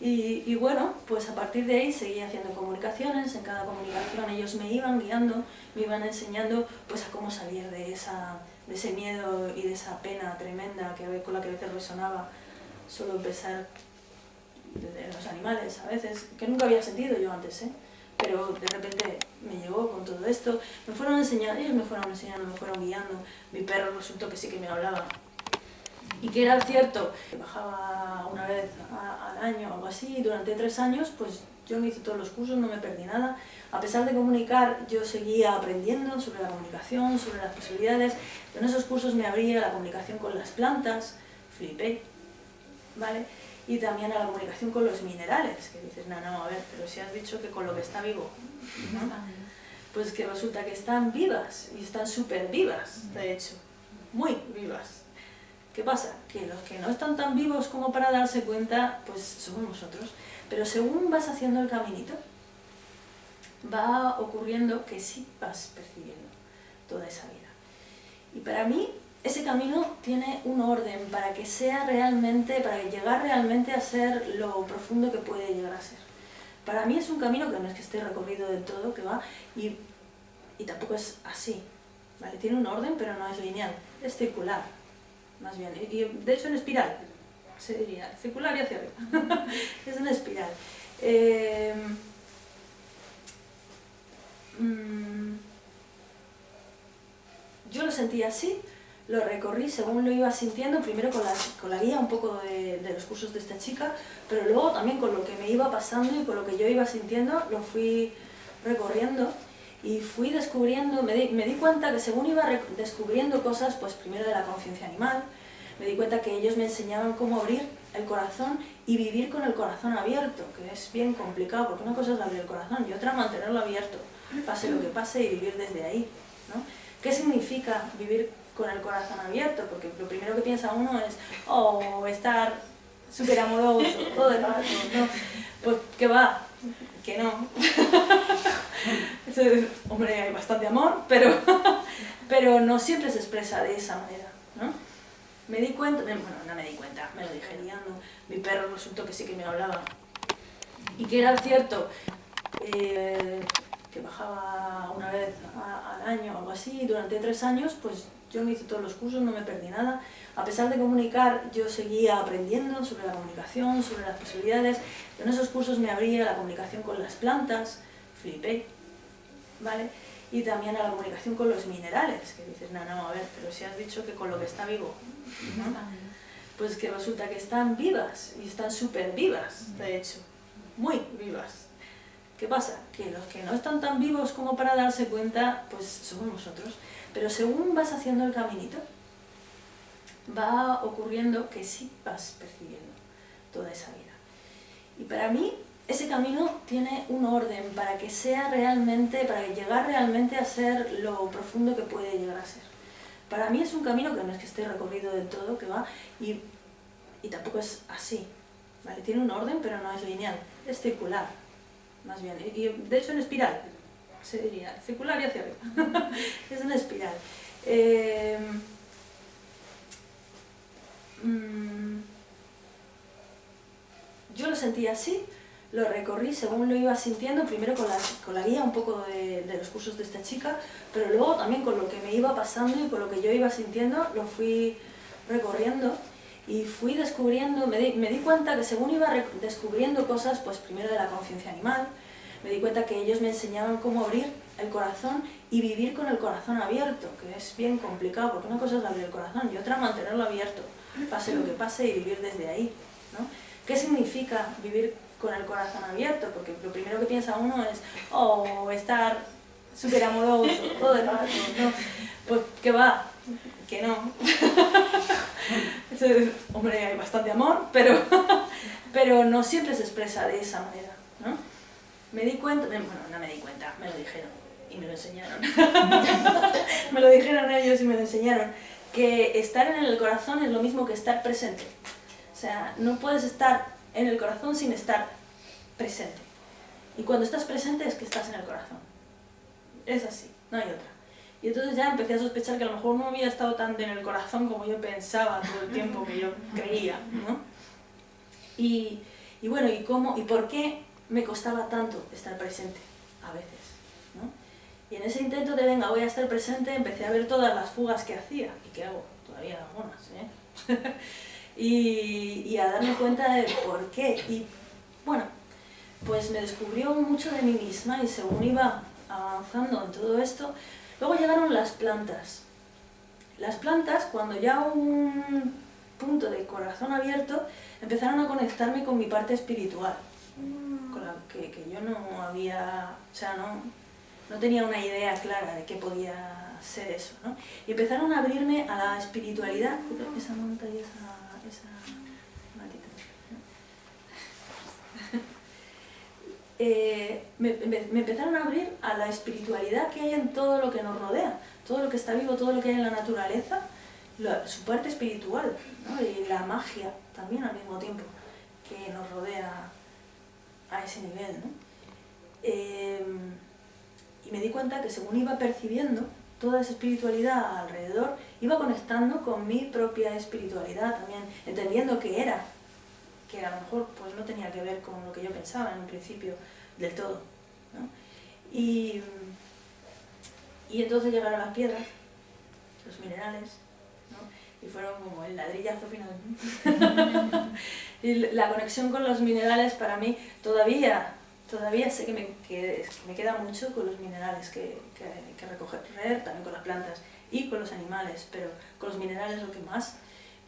Y, bueno, pues a partir de ahí seguí haciendo comunicaciones, en cada comunicación ellos me iban guiando, me iban enseñando pues a cómo salir de, esa, de ese miedo y de esa pena tremenda que, con la que a veces resonaba solo pensar de los animales a veces, que nunca había sentido yo antes, ¿eh? pero de repente me llegó con todo esto, me fueron enseñando, ellos me fueron enseñando, me fueron guiando, mi perro resultó que sí que me hablaba, y que era cierto, bajaba una vez al año o algo así, durante tres años, pues yo me hice todos los cursos, no me perdí nada. A pesar de comunicar, yo seguía aprendiendo sobre la comunicación, sobre las posibilidades. En esos cursos me abría la comunicación con las plantas, flipé, ¿vale? Y también a la comunicación con los minerales, que dices, no, no, a ver, pero si has dicho que con lo que está vivo, ¿no? Pues que resulta que están vivas, y están súper vivas, de hecho, muy vivas. ¿Qué pasa? Que los que no están tan vivos como para darse cuenta, pues somos nosotros. Pero según vas haciendo el caminito, va ocurriendo que sí vas percibiendo toda esa vida. Y para mí, ese camino tiene un orden para que sea realmente, para llegar realmente a ser lo profundo que puede llegar a ser. Para mí es un camino que no es que esté recorrido del todo, que va, y, y tampoco es así, ¿vale? Tiene un orden, pero no es lineal, es circular, más bien, y, de hecho en espiral, se diría, circular y hacia arriba, es una espiral. Eh, mm, yo lo sentí así, lo recorrí según lo iba sintiendo, primero con la, con la guía un poco de, de, los cursos de esta chica, pero luego también con lo que me iba pasando y con lo que yo iba sintiendo, lo fui recorriendo y fui descubriendo, me di, me di cuenta que según iba descubriendo cosas, pues primero de la conciencia animal, me di cuenta que ellos me enseñaban cómo abrir el corazón y vivir con el corazón abierto, que es bien complicado, porque una cosa es abrir el corazón y otra mantenerlo abierto, pase lo que pase y vivir desde ahí. ¿no? ¿Qué significa vivir con el corazón abierto? Porque lo primero que piensa uno es, oh, estar súper amoroso, todo el rato, ¿no? Pues que va, que no. hombre, hay bastante amor, pero, pero no siempre se expresa de esa manera, ¿no? Me di cuenta, bueno, no me di cuenta, me lo dije liando, mi perro resultó que sí que me hablaba. Y que era cierto, eh, que bajaba una vez al año o algo así, durante tres años, pues yo me hice todos los cursos, no me perdí nada. A pesar de comunicar, yo seguía aprendiendo sobre la comunicación, sobre las posibilidades. En esos cursos me abría la comunicación con las plantas, flipé, ¿vale? Y también a la comunicación con los minerales, que dices, no, no, a ver, pero si has dicho que con lo que está vivo, ¿no? Pues que resulta que están vivas, y están súper vivas, de hecho, muy vivas. ¿Qué pasa? Que los que no están tan vivos como para darse cuenta, pues somos nosotros. Pero según vas haciendo el caminito, va ocurriendo que sí vas percibiendo toda esa vida. Y para mí, ese camino tiene un orden para que sea realmente, para llegar realmente a ser lo profundo que puede llegar a ser. Para mí es un camino que no es que esté recorrido del todo, que va, y, y tampoco es así, ¿vale? Tiene un orden, pero no es lineal, es circular, más bien, y de hecho en espiral, se diría, circular y hacia arriba, es una espiral. Eh, mm, yo lo sentí así, lo recorrí según lo iba sintiendo, primero con la, con la guía un poco de, de, los cursos de esta chica, pero luego también con lo que me iba pasando y con lo que yo iba sintiendo, lo fui recorriendo y fui descubriendo, me di, me di cuenta que según iba descubriendo cosas, pues primero de la conciencia animal, me di cuenta que ellos me enseñaban cómo abrir el corazón y vivir con el corazón abierto, que es bien complicado, porque una cosa es abrir el corazón y otra mantenerlo abierto, pase lo que pase y vivir desde ahí. ¿no? ¿Qué significa vivir con el corazón abierto? Porque lo primero que piensa uno es, oh, estar súper amoroso, todo el rato, ¿no? Pues que va, que no. hombre, hay bastante amor, pero, pero no siempre se expresa de esa manera. Me di cuenta, bueno, no me di cuenta, me lo dijeron y me lo enseñaron. me lo dijeron ellos y me lo enseñaron, que estar en el corazón es lo mismo que estar presente. O sea, no puedes estar en el corazón sin estar presente. Y cuando estás presente es que estás en el corazón. Es así, no hay otra. Y entonces ya empecé a sospechar que a lo mejor no había estado tan en el corazón como yo pensaba todo el tiempo que yo creía, ¿no? Y, y bueno, ¿y cómo, y por qué me costaba tanto estar presente a veces? ¿no? Y en ese intento de, venga, voy a estar presente, empecé a ver todas las fugas que hacía, y que hago todavía algunas, ¿eh? y, a darme cuenta de por qué. Y bueno, pues me descubrió mucho de mí misma y según iba avanzando en todo esto, luego llegaron las plantas. Las plantas, cuando ya un punto de corazón abierto, empezaron a conectarme con mi parte espiritual, con la que, que yo no había, o sea, no, no tenía una idea clara de qué podía ser eso, ¿no? Y empezaron a abrirme a la espiritualidad, esa monta y esa, esa eh, me, me, empezaron a abrir a la espiritualidad que hay en todo lo que nos rodea, todo lo que está vivo, todo lo que hay en la naturaleza, su parte espiritual ¿no? y la magia también al mismo tiempo que nos rodea a ese nivel. ¿no? Em, y me di cuenta que según iba percibiendo toda esa espiritualidad alrededor, iba conectando con mi propia espiritualidad también, entendiendo que era, que a lo mejor pues, no tenía que ver con lo que yo pensaba en un principio del todo. ¿no? Y, y entonces llegaron las piedras, los minerales, ¿no? Y fueron como el ladrillazo final. y la conexión con los minerales para mí todavía todavía sé que me, que me, queda mucho con los minerales que, que, que, recoger, también con las plantas y con los animales, pero con los minerales lo que más,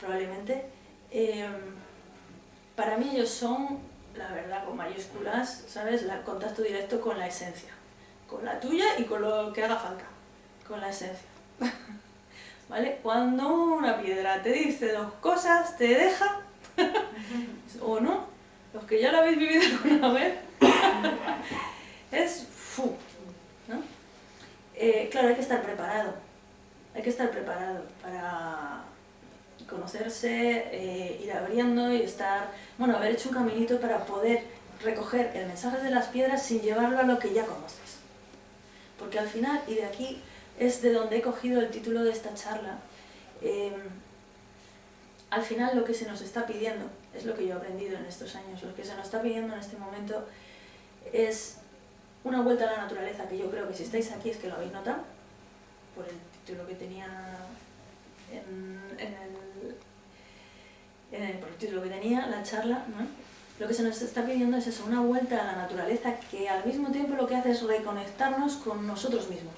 probablemente. Em, para mí ellos son, la verdad, con mayúsculas, ¿sabes? El contacto directo con la esencia, con la tuya y con lo que haga falta, con la esencia. ¿Vale? Cuando una piedra te dice dos cosas, te deja, o no, los que ya lo habéis vivido alguna vez, es fu, ¿no? Eh, claro, hay que estar preparado, hay que estar preparado para conocerse, eh, ir abriendo y estar, bueno, haber hecho un caminito para poder recoger el mensaje de las piedras sin llevarlo a lo que ya conoces. Porque al final, y de aquí es de donde he cogido el título de esta charla, eh, al final lo que se nos está pidiendo, es lo que yo he aprendido en estos años, lo que se nos está pidiendo en este momento es una vuelta a la naturaleza, que yo creo que si estáis aquí es que lo habéis notado, por el título que tenía en, el, por el título que tenía, la charla, ¿no? Lo que se nos está pidiendo es eso, una vuelta a la naturaleza que al mismo tiempo lo que hace es reconectarnos con nosotros mismos,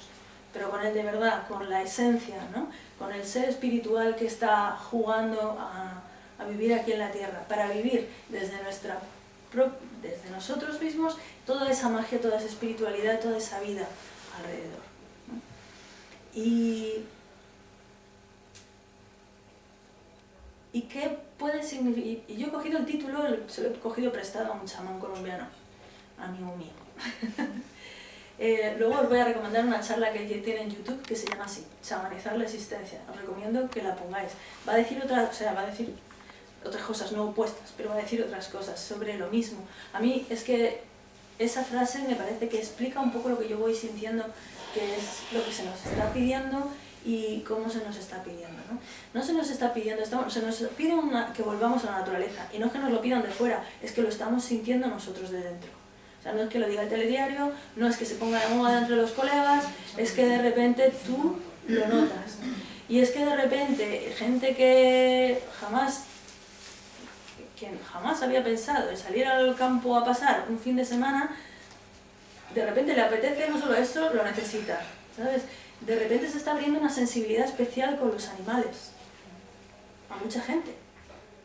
pero con el de verdad, con la esencia, ¿no? con el ser espiritual que está jugando a, a vivir aquí en la Tierra, para vivir desde nuestra desde nosotros mismos toda esa magia, toda esa espiritualidad, toda esa vida alrededor. Y, ¿Y qué puede significar? Y yo he cogido el título, se lo he cogido prestado a un chamán colombiano, amigo mío. eh, luego os voy a recomendar una charla que tiene en YouTube que se llama así, Chamanizar la existencia. Os recomiendo que la pongáis. Va a decir otra, o sea, va a decir otras cosas no opuestas, pero va a decir otras cosas sobre lo mismo. A mí es que esa frase me parece que explica un poco lo que yo voy sintiendo, que es lo que se nos está pidiendo y cómo se nos está pidiendo. No, no se nos está pidiendo, estamos, se nos pide que volvamos a la naturaleza, y no es que nos lo pidan de fuera, es que lo estamos sintiendo nosotros de dentro. No es que lo diga el telediario, no es que se ponga de moda entre los colegas, es que de repente tú lo notas. Y es que de repente gente que jamás quien jamás había pensado en salir al campo a pasar un fin de semana, de repente le apetece no solo eso, lo necesita, ¿sabes? De repente se está abriendo una sensibilidad especial con los animales, a mucha gente,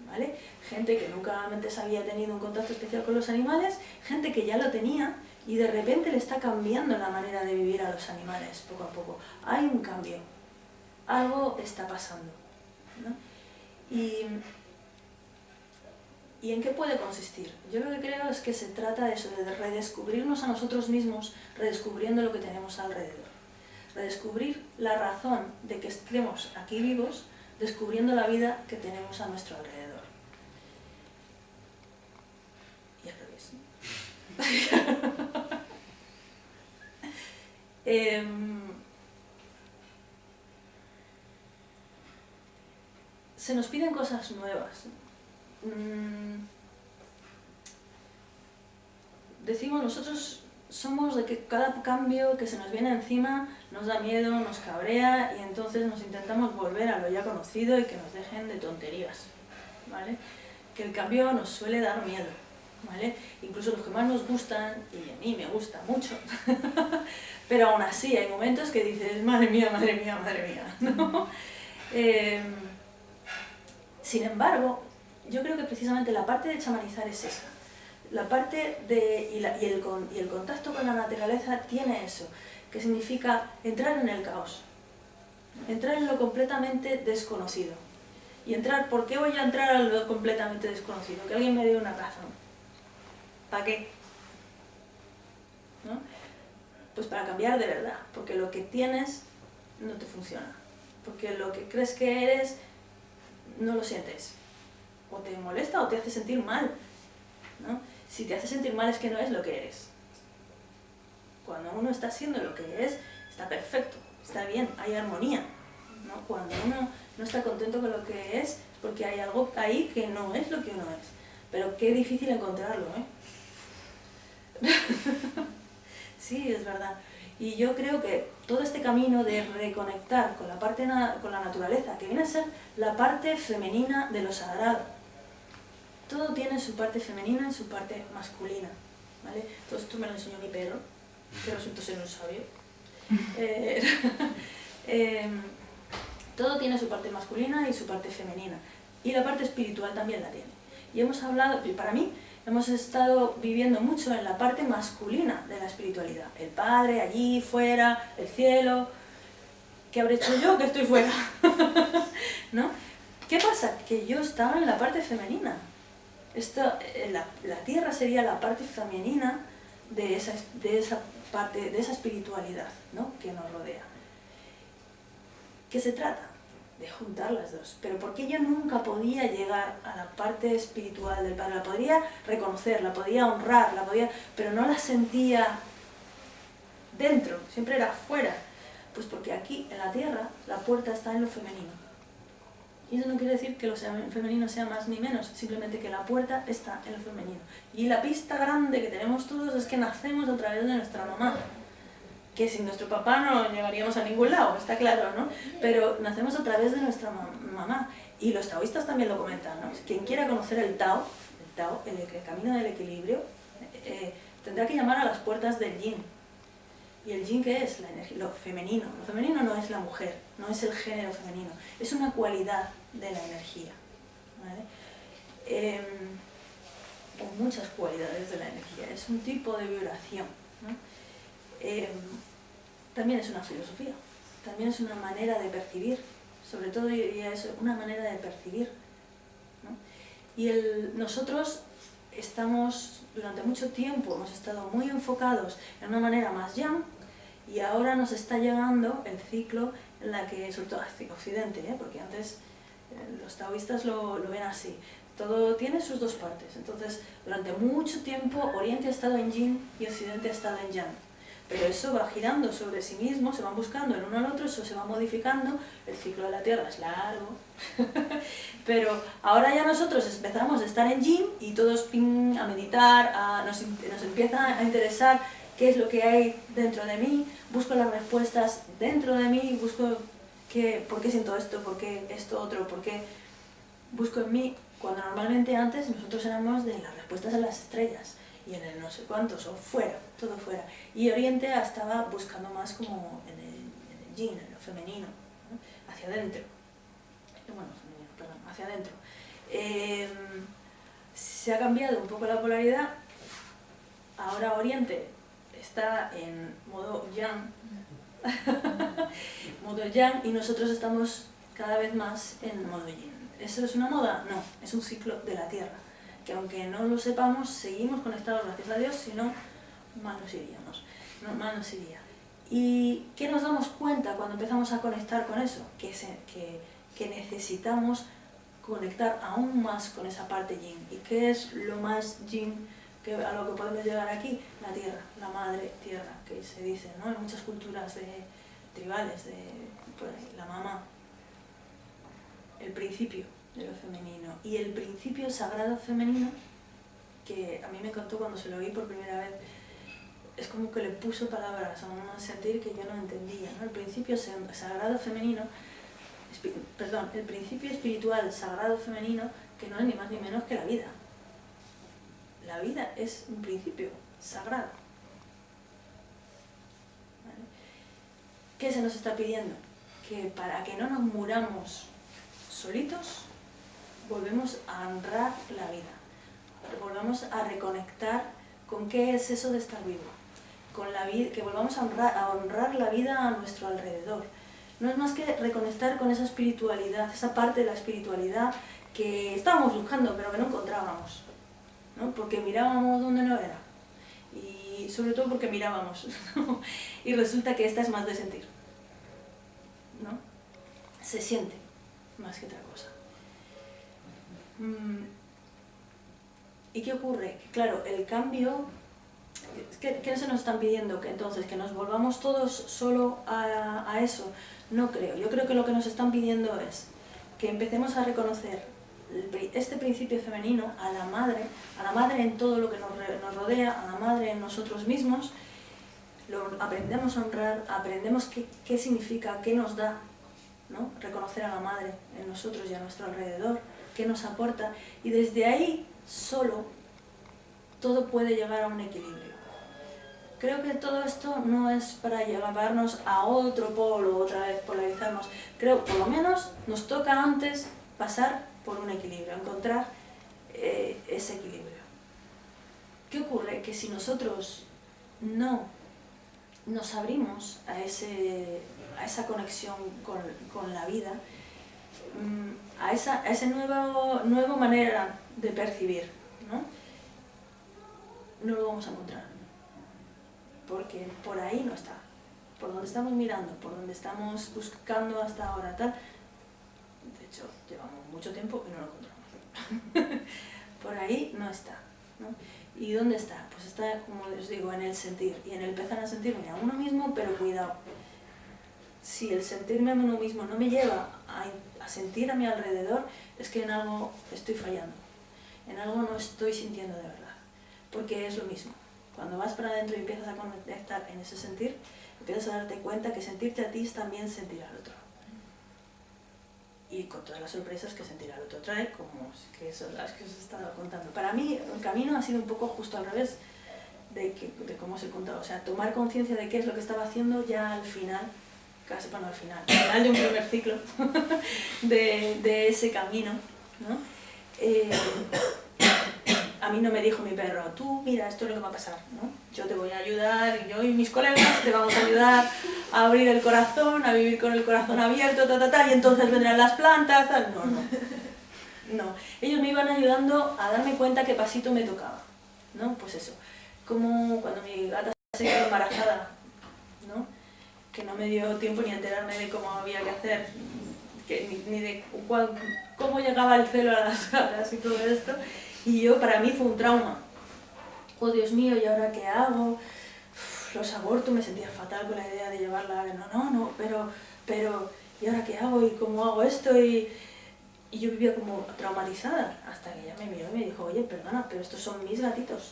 ¿vale? Gente que nunca antes había tenido un contacto especial con los animales, gente que ya lo tenía y de repente le está cambiando la manera de vivir a los animales poco a poco. Hay un cambio, algo está pasando, ¿Y en qué puede consistir? Yo lo que creo es que se trata de eso, de redescubrirnos a nosotros mismos, redescubriendo lo que tenemos alrededor. Redescubrir la razón de que estemos aquí vivos, descubriendo la vida que tenemos a nuestro alrededor. Y Em, se nos piden cosas nuevas. Mm, decimos nosotros somos de que cada cambio que se nos viene encima nos da miedo, nos cabrea y entonces nos intentamos volver a lo ya conocido y que nos dejen de tonterías, ¿vale? Que el cambio nos suele dar miedo, ¿vale? Incluso los que más nos gustan, y a mí me gusta mucho, pero aún así hay momentos que dices, madre mía, madre mía, madre mía, ¿no? Em, sin embargo, yo creo que precisamente la parte de chamanizar es esa. La parte de, y, el, y el contacto con la naturaleza tiene eso, que significa entrar en el caos, entrar en lo completamente desconocido. Y entrar, ¿por qué voy a entrar a lo completamente desconocido? Que alguien me dé una razón. ¿Para qué? Pues para cambiar de verdad, porque lo que tienes no te funciona, porque lo que crees que eres no lo sientes, o te molesta o te hace sentir mal, ¿no? Si te hace sentir mal es que no es lo que eres. Cuando uno está siendo lo que es, está perfecto, está bien, hay armonía. ¿no? Cuando uno no está contento con lo que es, porque hay algo ahí que no es lo que uno es. Pero qué difícil encontrarlo, ¿eh? sí, es verdad. Y yo creo que todo este camino de reconectar con la, parte con la naturaleza, que viene a ser la parte femenina de lo sagrado, todo tiene su parte femenina y su parte masculina. ¿vale? Todo esto me lo enseñó mi perro, que resultó ser un sabio. Eh, em, todo tiene su parte masculina y su parte femenina. Y la parte espiritual también la tiene. Y hemos hablado, para mí, hemos estado viviendo mucho en la parte masculina de la espiritualidad. El Padre, allí, fuera, el cielo. ¿Qué habré hecho yo que estoy fuera? ¿No? ¿Qué pasa? Que yo estaba en la parte femenina. Esto, eh, la, la, tierra sería la parte femenina de esa, de esa parte, de esa espiritualidad ¿no? que nos rodea. ¿Qué se trata? De juntar las dos. Pero porque yo nunca podía llegar a la parte espiritual del Padre, la podría reconocer, la podía honrar, la podía, pero no la sentía dentro, siempre era fuera. Pues porque aquí, en la tierra, la puerta está en lo femenino. Y eso no quiere decir que lo femenino sea más ni menos, simplemente que la puerta está en lo femenino. Y la pista grande que tenemos todos es que nacemos a través de nuestra mamá. Que sin nuestro papá no llegaríamos a ningún lado, está claro, ¿no? Pero nacemos a través de nuestra mamá. Y los taoístas también lo comentan, ¿no? Quien quiera conocer el Tao, el Tao, el, camino del equilibrio, eh, tendrá que llamar a las puertas del Yin, ¿Y el yin qué es? La energía, lo femenino. Lo femenino no es la mujer, no es el género femenino, es una cualidad de la energía. Eh, o muchas cualidades de la energía, es un tipo de vibración. Em, también es una filosofía, también es una manera de percibir, sobre todo diría eso, una manera de percibir. Y el, nosotros estamos, durante mucho tiempo, hemos estado muy enfocados en una manera más yang, y ahora nos está llegando el ciclo en la que, sobre todo Occidente, ¿eh? porque antes eh, los taoístas lo, lo, ven así, todo tiene sus dos partes, entonces durante mucho tiempo Oriente ha estado en Yin y Occidente ha estado en Yang, pero eso va girando sobre sí mismo, se van buscando el uno al otro, eso se va modificando, el ciclo de la Tierra es largo, pero ahora ya nosotros empezamos a estar en Yin y todos a meditar, a, nos, nos empieza a interesar qué es lo que hay dentro de mí, busco las respuestas dentro de mí, busco qué, por qué siento esto, por qué esto otro, por qué busco en mí, cuando normalmente antes nosotros éramos de las respuestas en las estrellas y en el no sé cuántos, o fuera, todo fuera. Y Oriente estaba buscando más como en el, yin, en lo femenino, hacia adentro. Bueno, perdón, hacia adentro. Em, se ha cambiado un poco la polaridad, ahora Oriente está en modo yang, modo yang y nosotros estamos cada vez más en modo yin. ¿Eso es una moda? No, es un ciclo de la Tierra, que aunque no lo sepamos, seguimos conectados, gracias a Dios, si no, mal nos iríamos, no, nos iría. ¿Y qué nos damos cuenta cuando empezamos a conectar con eso? Que, que, necesitamos conectar aún más con esa parte yin. ¿Y qué es lo más yin que a lo que podemos llegar aquí, la tierra, la madre tierra, que se dice, ¿no? En muchas culturas tribales, de la mamá, el principio de lo femenino. Y el principio sagrado femenino, que a mí me encantó cuando se lo oí por primera vez, es como que le puso palabras a un sentir que yo no entendía, ¿no? El principio sagrado femenino, perdón, el principio espiritual sagrado femenino, que no es ni más ni menos que la vida, la vida es un principio sagrado. ¿Qué se nos está pidiendo? Que para que no nos muramos solitos, volvemos a honrar la vida. Volvamos a reconectar con qué es eso de estar vivo. Con la vida, que volvamos a honrar, la vida a nuestro alrededor. No es más que reconectar con esa espiritualidad, esa parte de la espiritualidad que estábamos buscando pero que no encontrábamos porque mirábamos donde no era. y sobre todo porque mirábamos, y resulta que esta es más de sentir, ¿no? Se siente más que otra cosa. Mm. ¿Y qué ocurre? Claro, el cambio, ¿qué, ¿qué, se nos están pidiendo? Que entonces, que nos volvamos todos solo a, eso. No creo, yo creo que lo que nos están pidiendo es que empecemos a reconocer este principio femenino a la madre, a la madre en todo lo que nos, rodea, a la madre en nosotros mismos, lo aprendemos a honrar, aprendemos qué, qué significa, qué nos da, ¿no? reconocer a la madre en nosotros y a nuestro alrededor, qué nos aporta, y desde ahí solo todo puede llegar a un equilibrio. Creo que todo esto no es para llevarnos a otro polo, otra vez polarizarnos. Creo, por lo menos, nos toca antes pasar por un equilibrio, encontrar eh, ese equilibrio. ¿Qué ocurre? Que si nosotros no nos abrimos a, ese, a esa conexión con, con la vida, mm, a esa, a esa nueva, nueva manera de percibir, ¿no? no lo vamos a encontrar. Porque por ahí no está. Por donde estamos mirando, por donde estamos buscando hasta ahora, tal, hecho, llevamos mucho tiempo y no lo encontramos. Por ahí no está. ¿Y dónde está? Pues está, como les digo, en el sentir. Y en el empezar a sentirme a uno mismo, pero cuidado. Si el sentirme a uno mismo no me lleva a, a sentir a mi alrededor, es que en algo estoy fallando. En algo no estoy sintiendo de verdad. Porque es lo mismo. Cuando vas para adentro y empiezas a conectar en ese sentir, empiezas a darte cuenta que sentirte a ti es también sentir al otro y con todas las sorpresas que sentirá el otro trae, como que son las que os he estado contando. Para mí el camino ha sido un poco justo al revés de, que, de cómo os he contado, o sea, tomar conciencia de qué es lo que estaba haciendo ya al final, casi bueno, al final, al final de un primer ciclo de, de ese camino, ¿no? Eh, a mí no me dijo mi perro, tú mira, esto es lo que va a pasar, ¿no? Yo te voy a ayudar, yo y mis colegas te vamos a ayudar a abrir el corazón, a vivir con el corazón abierto, ta, ta, ta, y entonces vendrán las plantas, tal. No, no. No, ellos me iban ayudando a darme cuenta qué pasito me tocaba, ¿no? Pues eso, como cuando mi gata se quedó embarazada, ¿no? Que no me dio tiempo ni a enterarme de cómo había que hacer, que, ni, de cómo llegaba el celo a las gatas y todo esto, y yo, para mí fue un trauma. Oh, Dios mío, ¿y ahora qué hago? los abortos, me sentía fatal con la idea de llevarla. No, no, no, pero, pero, ¿y ahora qué hago? ¿Y cómo hago esto? Y, y yo vivía como traumatizada, hasta que ella me miró y me dijo, oye, perdona, pero estos son mis gatitos,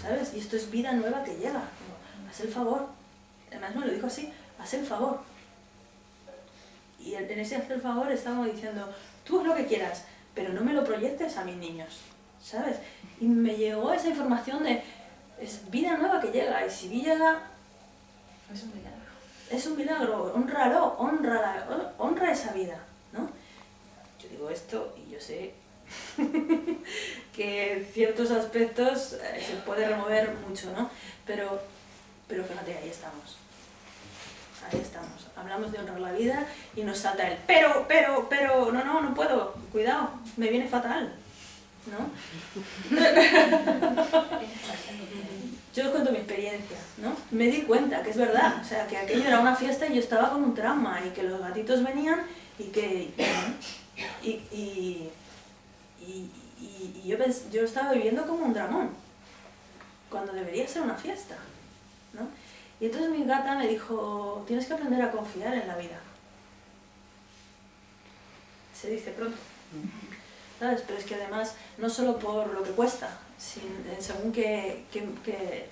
¿sabes? Y esto es vida nueva que llega. haz el favor. Además me lo dijo así, haz el favor. Y en ese hacer el favor estábamos diciendo, tú haz lo que quieras, pero no me lo proyectes a mis niños. ¿sabes? Y me llegó esa información de, es vida nueva que llega, y si llega... Es un milagro. Es un milagro, honralo, honra, honra esa vida, ¿no? Yo digo esto y yo sé que ciertos aspectos eh, se puede remover mucho, ¿no? Pero, pero fíjate, ahí estamos. Ahí estamos. Hablamos de honrar la vida y nos salta el pero, pero, pero, no, no, no puedo, cuidado, me viene fatal. ¿no? Yo os cuento mi experiencia, ¿no? Me di cuenta que es verdad, o sea, que aquello era una fiesta y yo estaba con un trauma y que los gatitos venían y que... Y, y, y, y yo, yo estaba viviendo como un dramón, cuando debería ser una fiesta, ¿no? Y entonces mi gata me dijo, tienes que aprender a confiar en la vida. Se dice pronto. Pero es que además, no solo por lo que cuesta, según qué,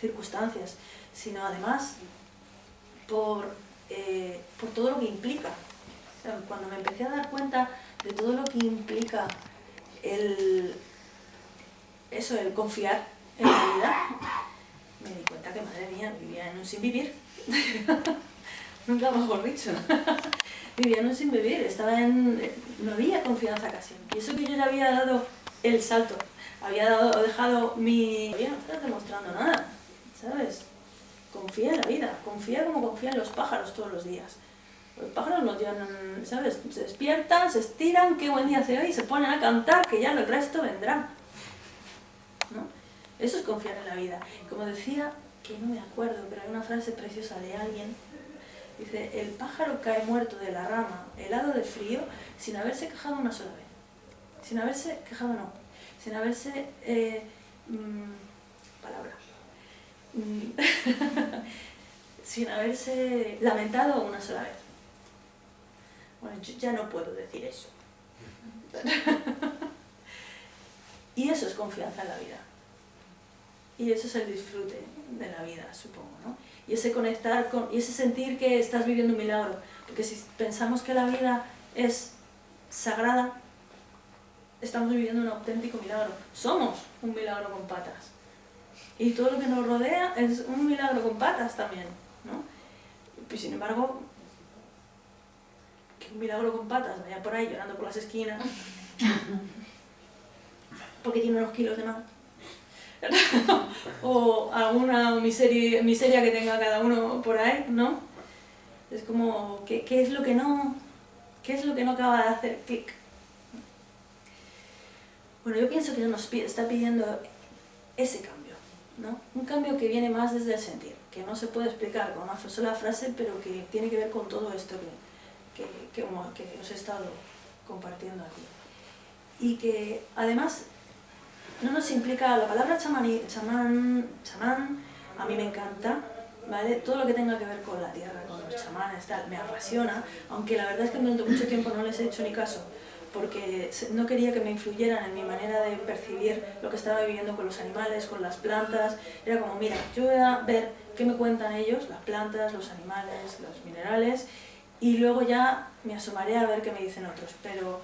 circunstancias, sino además por, eh, por todo lo que implica. cuando me empecé a dar cuenta de todo lo que implica el, eso, el confiar en la vida, me di cuenta que, madre mía, vivía en un sin vivir. Nunca mejor dicho vivía no sin vivir, estaba en... no había confianza casi. Y eso que yo le había dado el salto, había dado, dejado mi... Todavía no estás demostrando nada, ¿sabes? Confía en la vida, confía como confían los pájaros todos los días. Los pájaros nos llevan, ¿sabes? Se despiertan, se estiran, qué buen día hace hoy, se ponen a cantar, que ya el resto vendrá. ¿No? Eso es confiar en la vida. Como decía, que no me acuerdo, pero hay una frase preciosa de alguien. Dice, el pájaro cae muerto de la rama, helado de frío, sin haberse quejado una sola vez. Sin haberse quejado, no. Sin haberse... Eh, mm, palabra. Mm, sin haberse lamentado una sola vez. Bueno, yo ya no puedo decir eso. y eso es confianza en la vida. Y eso es el disfrute de la vida, supongo, ¿no? Y ese conectar con, y ese sentir que estás viviendo un milagro. Porque si pensamos que la vida es sagrada, estamos viviendo un auténtico milagro. Somos un milagro con patas. Y todo lo que nos rodea es un milagro con patas también, ¿no? Y sin embargo, que un milagro con patas vaya por ahí llorando por las esquinas, porque tiene unos kilos de más. O alguna miseria, miseria que tenga cada uno por ahí, ¿no? Es como, ¿qué, ¿qué, es lo que no, qué es lo que no acaba de hacer clic? Bueno, yo pienso que nos está pidiendo ese cambio, ¿no? Un cambio que viene más desde el sentir, que no se puede explicar con una sola frase, pero que tiene que ver con todo esto que, que, que, que os he estado compartiendo aquí. Y que además no nos implica, la palabra chamán, chamán, chamán a mí me encanta, ¿vale? Todo lo que tenga que ver con la tierra, con los chamanes, tal, me apasiona, aunque la verdad es que durante mucho tiempo no les he hecho ni caso, porque no quería que me influyeran en mi manera de percibir lo que estaba viviendo con los animales, con las plantas, era como, mira, yo voy a ver qué me cuentan ellos, las plantas, los animales, los minerales, y luego ya me asomaré a ver qué me dicen otros, pero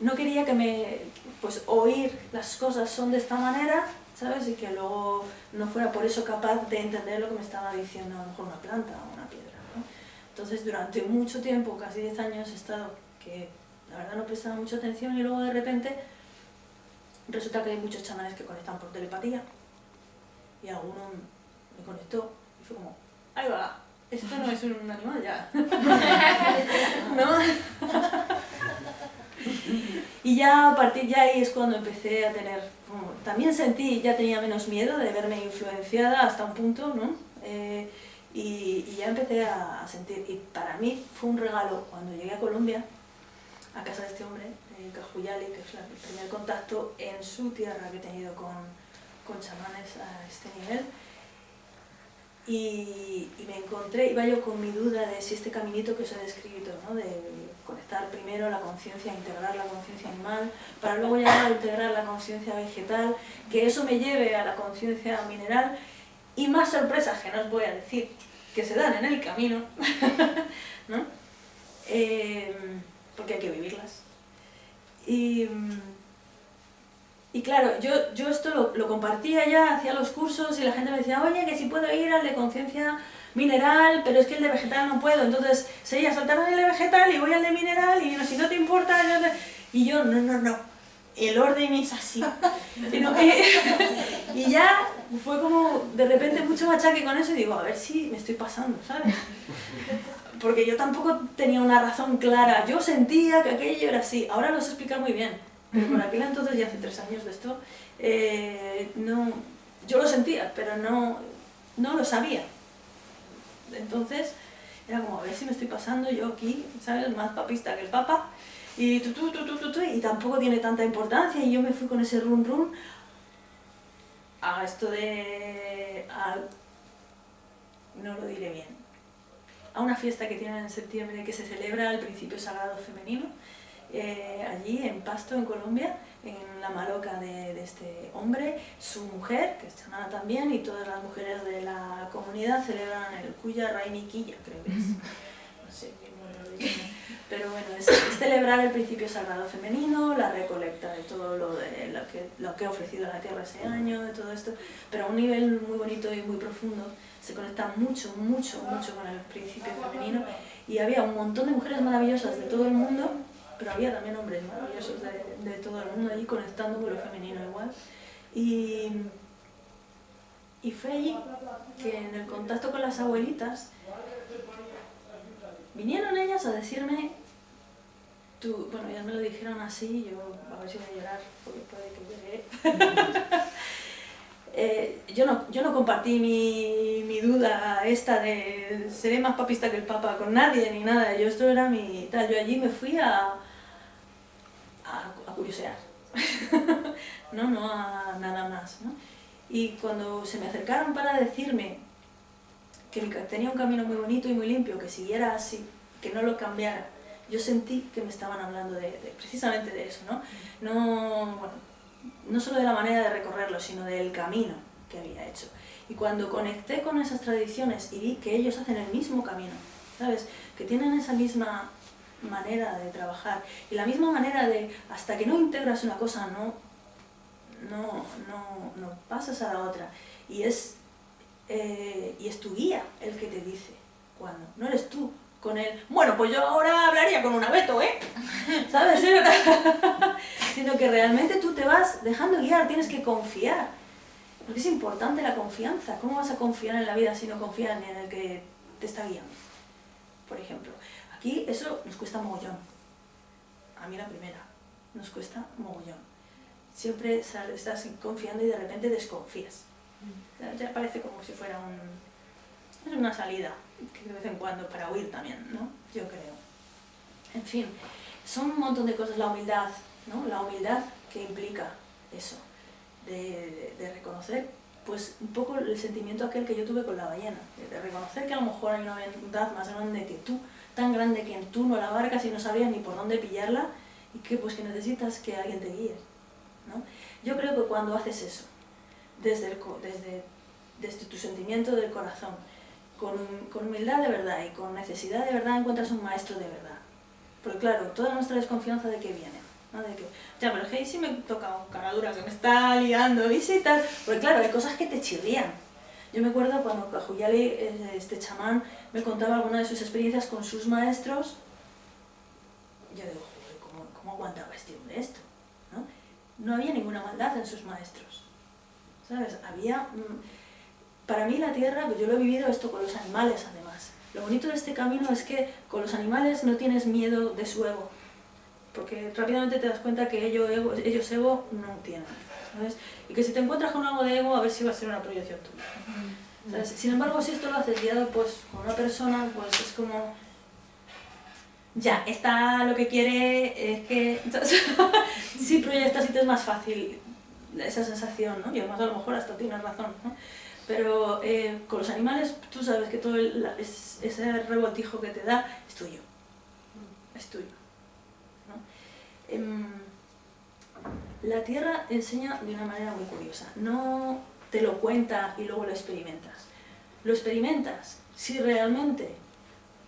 no quería que me, pues oír las cosas son de esta manera, ¿sabes? Y que luego no fuera por eso capaz de entender lo que me estaba diciendo a lo mejor una planta o una piedra, ¿no? Entonces durante mucho tiempo, casi 10 años, he estado que la verdad no prestaba mucha atención y luego de repente resulta que hay muchos chamanes que conectan por telepatía y alguno me conectó y fue como, ahí va, esto no es un animal ya, ¿no? Y ya a partir de ahí es cuando empecé a tener, también sentí, ya tenía menos miedo de verme influenciada hasta un punto, ¿no? Eh, y, y, ya empecé a, sentir, y para mí fue un regalo cuando llegué a Colombia, a casa de este hombre, eh, Cajuyali, que es el primer contacto en su tierra que he tenido con, con chamanes a este nivel, y, me encontré, iba yo con mi duda de si este caminito que os he descrito, ¿no? de conectar primero la conciencia, integrar la conciencia animal, para luego llegar a integrar la conciencia vegetal, que eso me lleve a la conciencia mineral, y más sorpresas que no os voy a decir, que se dan en el camino, ¿no? Eh, porque hay que vivirlas. Y, y claro, yo, yo esto lo, lo, compartía ya, hacía los cursos y la gente me decía, oye, que si puedo ir al de conciencia mineral, pero es que el de vegetal no puedo, entonces sería saltarme el de vegetal y voy al de mineral y no, si no te importa, yo y yo, no, no, no, el orden es así. y ya fue como de repente mucho machaque con eso y digo, a ver si me estoy pasando, ¿sabes? Porque yo tampoco tenía una razón clara, yo sentía que aquello era así, ahora lo sé explicar muy bien, pero por aquel entonces, ya hace tres años de esto, eh, no, yo lo sentía, pero no, no lo sabía. Entonces, era como, a ver si me estoy pasando yo aquí, ¿sabes? Más papista que el papa, y, tu, y tampoco tiene tanta importancia, y yo me fui con ese run run a esto de... A, no lo diré bien, a una fiesta que tienen en septiembre que se celebra el principio sagrado femenino, eh, allí en Pasto, en Colombia, en la maloca de, este hombre, su mujer, que es chanana también, y todas las mujeres de la comunidad celebran el Kuya Raimi Quilla, creo que es. No sé Pero bueno, es, es, celebrar el principio sagrado femenino, la recolecta de todo lo, de, lo, que, lo que ha ofrecido la tierra ese año, de todo esto, pero a un nivel muy bonito y muy profundo, se conecta mucho, mucho, mucho con el principio femenino, y había un montón de mujeres maravillosas de todo el mundo pero había también hombres maravillosos de, de, todo el mundo allí conectando con lo femenino igual. Y, y fue allí que en el contacto con las abuelitas vinieron ellas a decirme, tú, bueno, ya me lo dijeron así, yo a ver si voy a llorar, porque puede que llore. eh, yo, no, yo no compartí mi, mi, duda esta de seré más papista que el papa con nadie ni nada, yo esto era mi tal, yo allí me fui a, a, a curiosear, no, no a nada más, ¿no? Y cuando se me acercaron para decirme que tenía un camino muy bonito y muy limpio, que siguiera así, que no lo cambiara, yo sentí que me estaban hablando de, precisamente de eso, ¿no? No, bueno, no solo de la manera de recorrerlo, sino del camino que había hecho. Y cuando conecté con esas tradiciones y vi que ellos hacen el mismo camino, ¿sabes? Que tienen esa misma manera de trabajar y la misma manera de, hasta que no integras una cosa, no, no, no, no pasas a la otra. Y es, eh, y es tu guía el que te dice cuando, no eres tú con él, bueno, pues yo ahora hablaría con un abeto, ¿eh? ¿Sabes? Sino que realmente tú te vas dejando guiar, tienes que confiar. Porque es importante la confianza. ¿Cómo vas a confiar en la vida si no confías en el que te está guiando? Por ejemplo, aquí eso nos cuesta mogollón. A mí la primera, nos cuesta mogollón. Siempre estás confiando y de repente desconfías. Ya parece como si fuera un, una salida, de vez en cuando para huir también, ¿no? Yo creo. En fin, son un montón de cosas, la humildad, ¿no? La humildad que implica eso, de, de, reconocer pues un poco el sentimiento aquel que yo tuve con la ballena, de, reconocer que a lo mejor hay una verdad más grande que tú, tan grande que tú no la abarcas y no sabías ni por dónde pillarla y que pues que necesitas que alguien te guíe, ¿no? Yo creo que cuando haces eso, desde, el, desde, desde tu sentimiento del corazón, con, con, humildad de verdad y con necesidad de verdad encuentras un maestro de verdad. Porque claro, toda nuestra desconfianza de qué viene, ¿no? De que, ya, pero hey, si me toca un cara dura que me está liando, y sí tal. Porque claro, hay cosas que te chirrían. Yo me acuerdo cuando Cajuyali, este chamán, me contaba alguna de sus experiencias con sus maestros, yo digo, ¿cómo, cómo aguantaba este hombre esto? ¿no? no había ninguna maldad en sus maestros, ¿sabes? Había... Mm, para mí la tierra, pues yo lo he vivido esto con los animales además. Lo bonito de este camino es que con los animales no tienes miedo de su ego, porque rápidamente te das cuenta que ellos ego, ellos ego no tienen. ¿sabes? Y que si te encuentras con algo de ego, a ver si va a ser una proyección tuya. Sin embargo, si esto lo haces guiado pues, con una persona, pues es como... Ya, está lo que quiere es que... si proyectas y te es más fácil esa sensación, ¿no? Y además a lo mejor hasta tienes razón, ¿no? Pero eh, con los animales tú sabes que todo ese rebotijo que te da es tuyo. Es tuyo. Em, la tierra enseña de una manera muy curiosa. No te lo cuenta y luego lo experimentas. Lo experimentas si realmente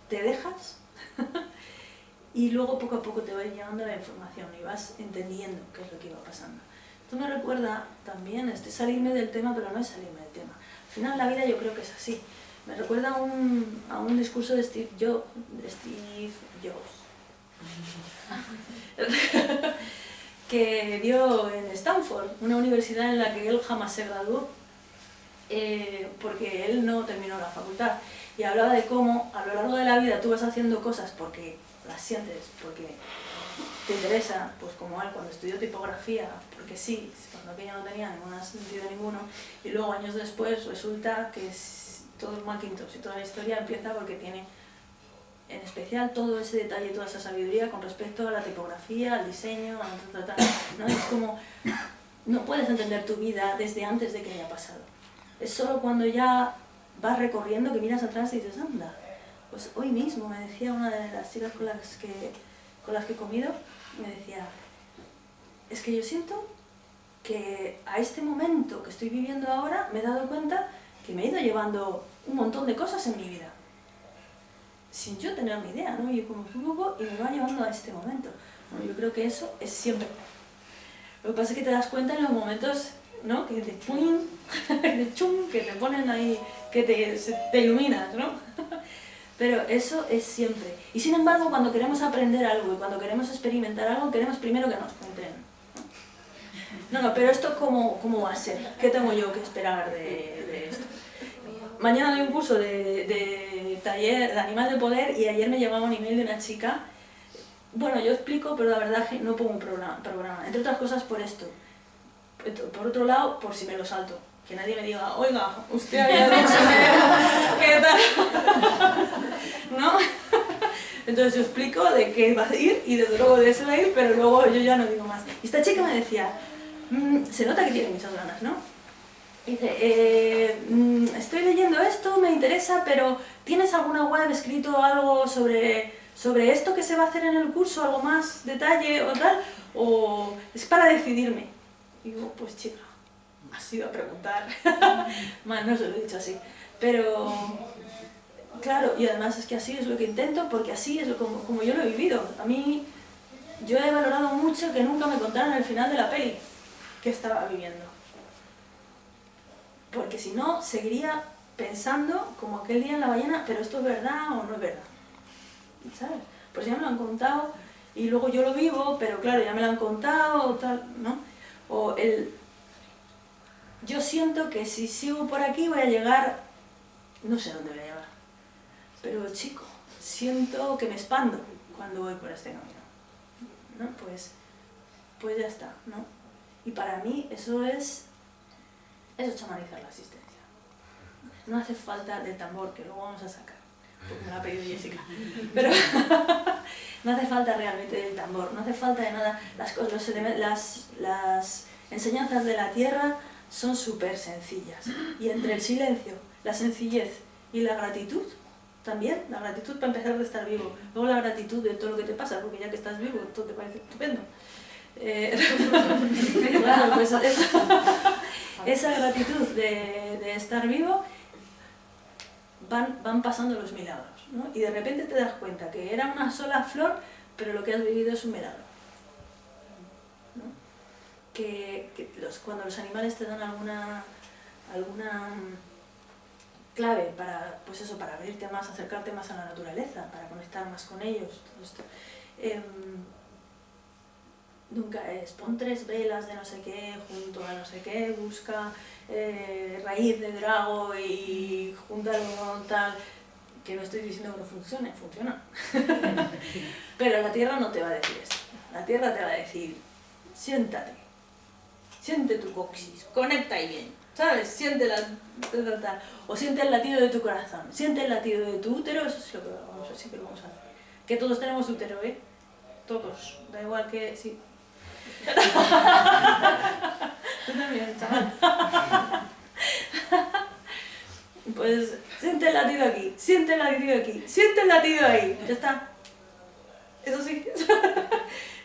te dejas y luego poco a poco te va llegando la información y vas entendiendo qué es lo que va pasando. Esto me recuerda también, este salirme del tema, pero no es salirme del tema final la vida yo creo que es así. Me recuerda a un, a un discurso de Steve, Jobs, de Steve Jobs, que dio en Stanford, una universidad en la que él jamás se graduó, eh, porque él no terminó la facultad. Y hablaba de cómo a lo largo de la vida tú vas haciendo cosas porque las sientes, porque te interesa, pues como él cuando estudió tipografía, porque sí, cuando aquella no tenía ningún sentido ninguno, y luego años después resulta que es todo el Macintosh y toda la historia empieza porque tiene en especial todo ese detalle, toda esa sabiduría con respecto a la tipografía, al diseño, a ¿no? Es como, no puedes entender tu vida desde antes de que haya pasado. Es solo cuando ya vas recorriendo que miras atrás y dices, anda, pues hoy mismo me decía una de las chicas con las que con las que he comido, me decía, es que yo siento que a este momento que estoy viviendo ahora me he dado cuenta que me he ido llevando un montón de cosas en mi vida, sin yo tener ni idea, ¿no? Yo como poco y me va llevando a este momento. yo creo que eso es siempre. Lo que pasa es que te das cuenta en los momentos, ¿no? Que te chum, que te ponen ahí, que te, te iluminas, ¿no? Pero eso es siempre. Y sin embargo, cuando queremos aprender algo y cuando queremos experimentar algo, queremos primero que nos cuenten. No, no, pero esto cómo, cómo va a ser? ¿Qué tengo yo que esperar de, de esto? Mañana doy un curso de, de, taller de animal de poder y ayer me llegaba un email de una chica. Bueno, yo explico, pero la verdad que no pongo un programa. Entre otras cosas por esto. Por otro lado, por si me lo salto. que nadie me diga, oiga, usted había dicho que tal, ¿no? Entonces yo explico de qué va a ir y desde luego de eso va a ir, pero luego yo ya no digo más. Y esta chica me decía, "Mm, se nota que tiene muchas ganas, ¿no? Dice, eh, mm, estoy leyendo esto, me interesa, pero ¿tienes alguna web escrito algo sobre, sobre esto que se va a hacer en el curso, algo más detalle o tal? ¿O es para decidirme? Y digo, pues chica, has ido a preguntar. Más no se lo he dicho así. Pero, claro, y además es que así es lo que intento, porque así es como, como yo lo he vivido. A mí, yo he valorado mucho que nunca me contaran el final de la peli que estaba viviendo porque si no, seguiría pensando como aquel día en la ballena, pero esto es verdad o no es verdad. ¿Sabes? Pues ya me lo han contado y luego yo lo vivo, pero claro, ya me lo han contado tal, ¿no? O el... Yo siento que si sigo por aquí voy a llegar... No sé dónde voy a llegar. Pero chico, siento que me expando cuando voy por este camino. ¿No? Pues, pues ya está, ¿no? Y para mí eso es eso es chamanizar la asistencia. No hace falta del tambor, que luego vamos a sacar, me lo ha pedido Jessica. Pero no hace falta realmente del tambor, no hace falta de nada. Las, los las, las enseñanzas de la tierra son súper sencillas. Y entre el silencio, la sencillez y la gratitud, también, la gratitud para empezar de estar vivo. Luego la gratitud de todo lo que te pasa, porque ya que estás vivo, todo te parece estupendo. Eh, claro, pues esa, esa gratitud de, de, estar vivo van, van pasando los milagros, ¿no? Y de repente te das cuenta que era una sola flor, pero lo que has vivido es un milagro. ¿no? Que, cuando los animales te dan alguna, alguna clave para, pues eso, para abrirte más, acercarte más a la naturaleza, para conectar más con ellos. Eh, nunca es pon tres velas de no sé qué junto a no sé qué, busca eh, raíz de drago y júntalo con tal, que no estoy diciendo que no funcione, funciona. Pero la tierra no te va a decir eso. La tierra te va a decir, siéntate, siente tu coxis, conecta ahí bien, ¿sabes? Siente la... O siente el latido de tu corazón, siente el latido de tu útero, eso es lo que vamos, sí que vamos a hacer. Que todos tenemos útero, ¿eh? Todos, da igual que... Sí, Tú también, chaval. Pues siente el latido aquí, siente el latido aquí, siente el latido ahí, ya está. Eso sí.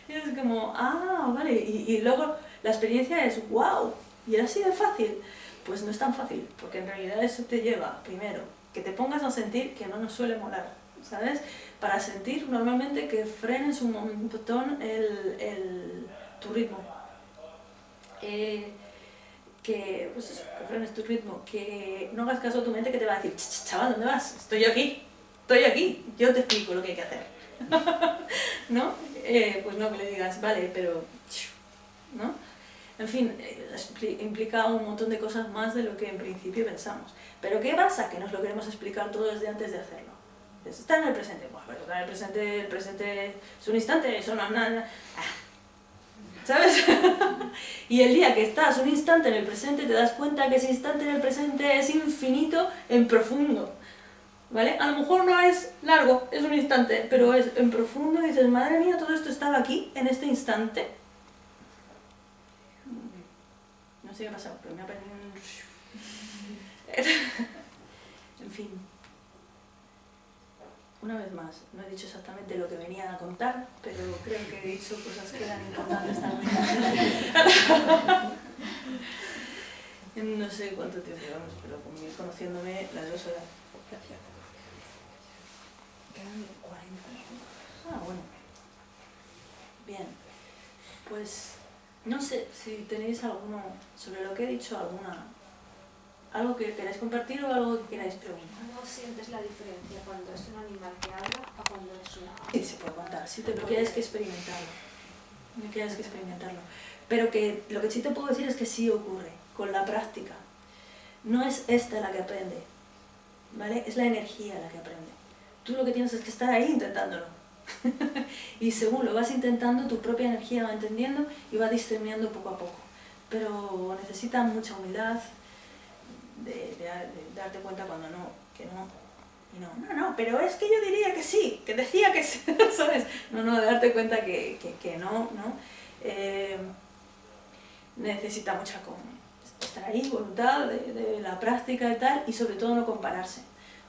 Y es como, ah, vale, y, y luego la experiencia es, wow, y era así de fácil. Pues no es tan fácil, porque en realidad eso te lleva, primero, que te pongas a sentir que no nos suele molar, ¿sabes? Para sentir normalmente que frenes un montón el, el tu ritmo. Eh, que, pues eso, que tu ritmo, que no hagas caso a tu mente que te va a decir, chaval, ¿dónde vas? Estoy aquí, estoy aquí, yo te explico lo que hay que hacer. ¿No? Eh, pues no, que le digas, vale, pero... ¿No? En fin, eh, implica un montón de cosas más de lo que en principio pensamos. Pero ¿qué pasa? Que nos lo queremos explicar todo desde antes de hacerlo. Está en el presente, bueno, pero en el presente, el presente es un instante, eso no es nada. ¿Sabes? y el día que estás un instante en el presente te das cuenta que ese instante en el presente es infinito en profundo. ¿Vale? A lo mejor no es largo, es un instante, pero es en profundo y dices, madre mía, todo esto estaba aquí, en este instante. No sé qué ha pasado, pero me ha perdido un... en fin una vez más, no he dicho exactamente lo que venía a contar, pero creo que he dicho cosas que eran importantes también. no sé cuánto tiempo llevamos, pero conociéndome las dos horas. Quedan 40 Ah, bueno. Bien. Pues no sé si tenéis alguno, sobre lo que he dicho, alguna ¿Algo que queráis compartir o algo que queráis preguntar? ¿Cómo sientes la diferencia cuando es un animal que habla o cuando es una Sí, se puede contar, sí, pero tienes que experimentarlo. No tienes que experimentarlo. Pero que lo que sí te puedo decir es que sí ocurre, con la práctica. No es esta la que aprende, ¿vale? Es la energía la que aprende. Tú lo que tienes es que estar ahí intentándolo. y según lo vas intentando, tu propia energía va entendiendo y va discerniendo poco a poco. Pero necesita mucha humildad, de, de, de darte cuenta cuando no, que no, y no, no, no, pero es que yo diría que sí, que decía que sí, ¿sabes? No, no, de darte cuenta que, que, que no, ¿no? Eh, necesita mucha estar ahí, voluntad, de, de, la práctica y tal, y sobre todo no compararse.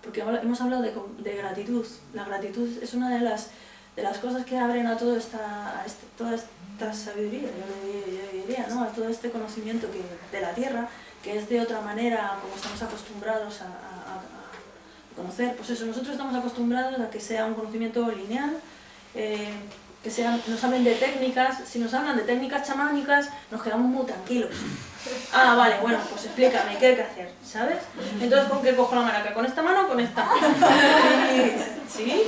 Porque hemos hablado de, de gratitud. La gratitud es una de las, de las cosas que abren a, todo esta, a este, toda esta sabiduría, yo, yo, diría, ¿no? a todo este conocimiento que, de la tierra, que es de otra manera como estamos acostumbrados a, a, a conocer. Pues eso, nosotros estamos acostumbrados a que sea un conocimiento lineal, eh, que sean, nos hablen de técnicas, si nos hablan de técnicas chamánicas, nos quedamos muy tranquilos. Ah, vale, bueno, pues explícame, ¿qué hay que hacer? ¿Sabes? Entonces, ¿con qué cojo la maraca? ¿Con esta mano o con esta? Y, ¿Sí?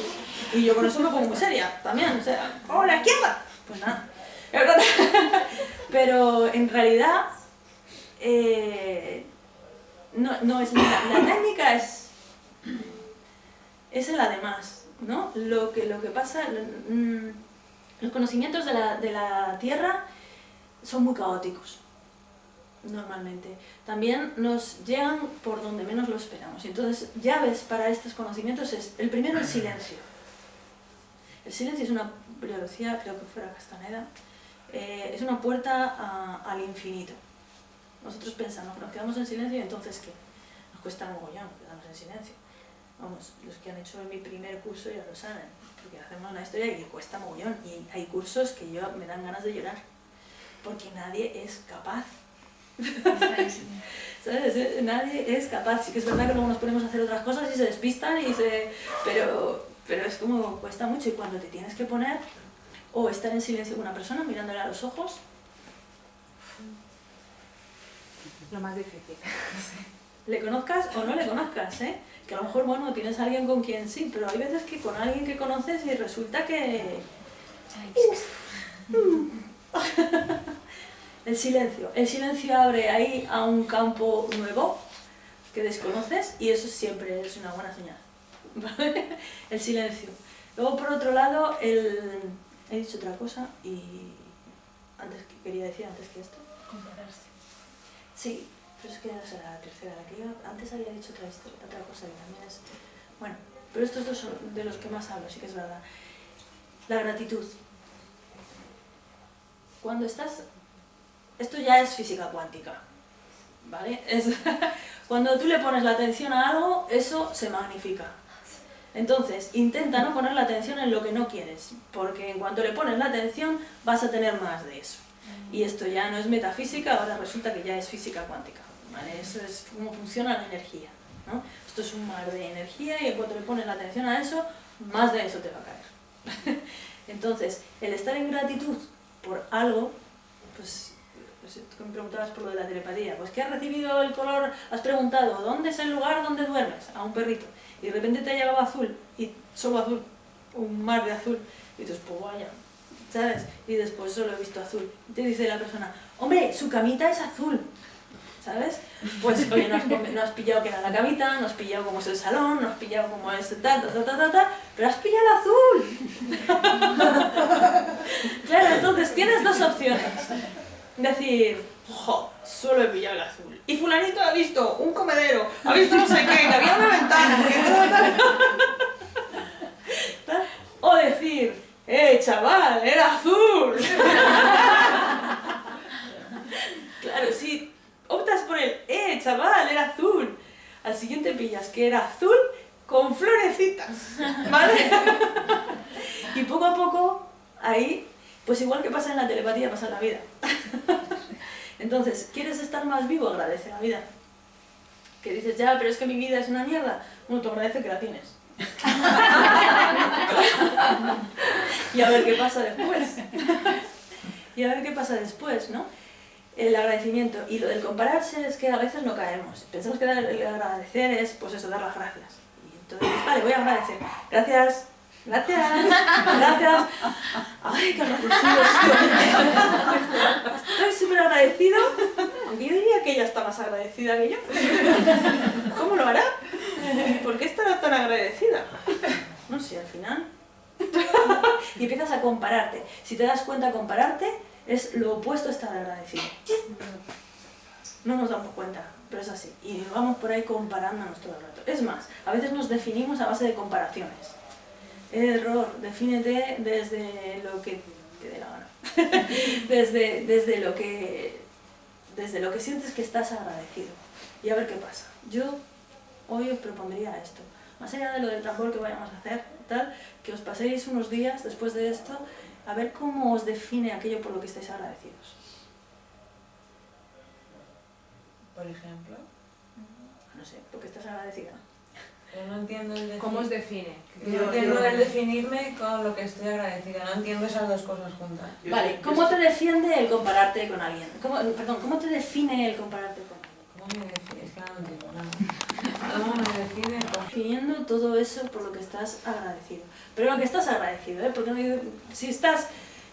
Y yo con eso me pongo muy seria, también, o sea, ¡oh, la izquierda! Pues nada. Pero en realidad, eh, no, no es la, la técnica es, es el además, ¿no? Lo que, lo que pasa, mm, los conocimientos de la, de la Tierra son muy caóticos, normalmente. También nos llegan por donde menos lo esperamos. Entonces, llaves para estos conocimientos es, el primero, el silencio. El silencio es una, lo decía, creo que fuera Castaneda, eh, es una puerta al infinito. Nosotros pensamos, nos quedamos en silencio y entonces ¿qué? Nos cuesta mogollón quedarnos en silencio. Vamos, los que han hecho mi primer curso ya lo saben, porque hacemos una historia que cuesta mogollón y hay cursos que yo me dan ganas de llorar, porque nadie es capaz. ¿Sabes? Nadie es capaz. Sí que es verdad que luego nos ponemos a hacer otras cosas y se despistan, y se... pero, pero es como cuesta mucho y cuando te tienes que poner o estar en silencio con una persona mirándole a los ojos. Lo más difícil. Le conozcas o no le conozcas, ¿eh? Que a lo mejor, bueno, tienes a alguien con quien sí, pero hay veces que con alguien que conoces y resulta que... El silencio. El silencio abre ahí a un campo nuevo que desconoces y eso siempre es una buena señal. ¿Vale? El silencio. Luego, por otro lado, el... he dicho otra cosa y antes que quería decir antes que esto. Compararse. Sí, pero es que esa será la tercera, la que yo antes había dicho otra, historia, otra cosa que también es... Bueno, pero estos dos son de los que más hablo, sí que es verdad. La gratitud. Cuando estás... Esto ya es física cuántica, ¿vale? Cuando tú le pones la atención a algo, eso se magnifica. Entonces, intenta no poner la atención en lo que no quieres, porque en cuanto le pones la atención, vas a tener más de eso. Y esto ya no es metafísica, ahora resulta que ya es física cuántica. ¿vale? Eso es cómo funciona la energía. ¿no? Esto es un mar de energía y en cuanto le pones la atención a eso, más de eso te va a caer. Entonces, el estar en gratitud por algo, pues, pues tú me preguntabas por lo de la telepatía, pues que has recibido el color, has preguntado, ¿dónde es el lugar donde duermes? A un perrito. Y de repente te ha llegado azul, y solo azul, un mar de azul. Y dices, pues vaya, Y después solo he visto azul. Y te dice la persona, hombre, su camita es azul, ¿sabes? Pues, no has, pillado que era la camita, no has pillado cómo es el salón, no has pillado cómo es ta, ta, ta, ta, ta, ta pero has pillado el azul. claro, entonces tienes dos opciones. Decir, jo, solo he pillado el azul. Y fulanito ha visto un comedero, ha visto no sé qué, que había una ventana. O decir, ¡Eh, chaval! ¡Era azul! claro, si optas por el ¡Eh, chaval! ¡Era azul! Al siguiente pillas que era azul con florecitas, ¿vale? y poco a poco, ahí, pues igual que pasa en la telepatía, pasa en la vida. Entonces, ¿quieres estar más vivo? Agradece la vida. Que dices, ya, pero es que mi vida es una mierda. Bueno, tú agradece que la tienes. Y a ver qué pasa después. y a ver qué pasa después, ¿no? El agradecimiento. Y lo del compararse es que a veces no caemos. Pensamos que el agradecer es, pues eso, dar las gracias. Y entonces, vale, voy a agradecer. Gracias. Gracias, gracias. Ay, qué estoy. Estoy súper agradecido. Yo diría que ella está más agradecida que yo. ¿Cómo lo hará? ¿Por qué estará tan agradecida? No sé, al final. y empiezas a compararte. Si te das cuenta, compararte es lo opuesto a estar agradecido. No nos damos cuenta. pero es así. Y vamos por ahí comparándonos todo el rato. Es más, a veces nos definimos a base de comparaciones. Error, defínete desde lo que te dé la gana. desde, desde, lo que, desde lo que sientes que estás agradecido. Y a ver qué pasa. Yo hoy os propondría esto. Más allá de lo del tambor que vayamos a hacer, tal, que os paséis unos días después de esto a ver cómo os define aquello por lo que estáis agradecidos. Por ejemplo. No sé, porque estás agradecida. Pero no entiendo el. ¿Cómo os define? Yo entiendo el definirme con lo que estoy agradecida. No entiendo esas dos cosas juntas. Yo Vale, yo ¿cómo te defiende el compararte con alguien? ¿Cómo, perdón, ¿cómo te define el compararte con alguien? ¿Cómo me define? Es que no entiendo nada. ¿Cómo me define? Con- Definiendo todo eso por lo que estás agradecido. Pero lo que estás agradecido, ¿eh? Porque no- si estás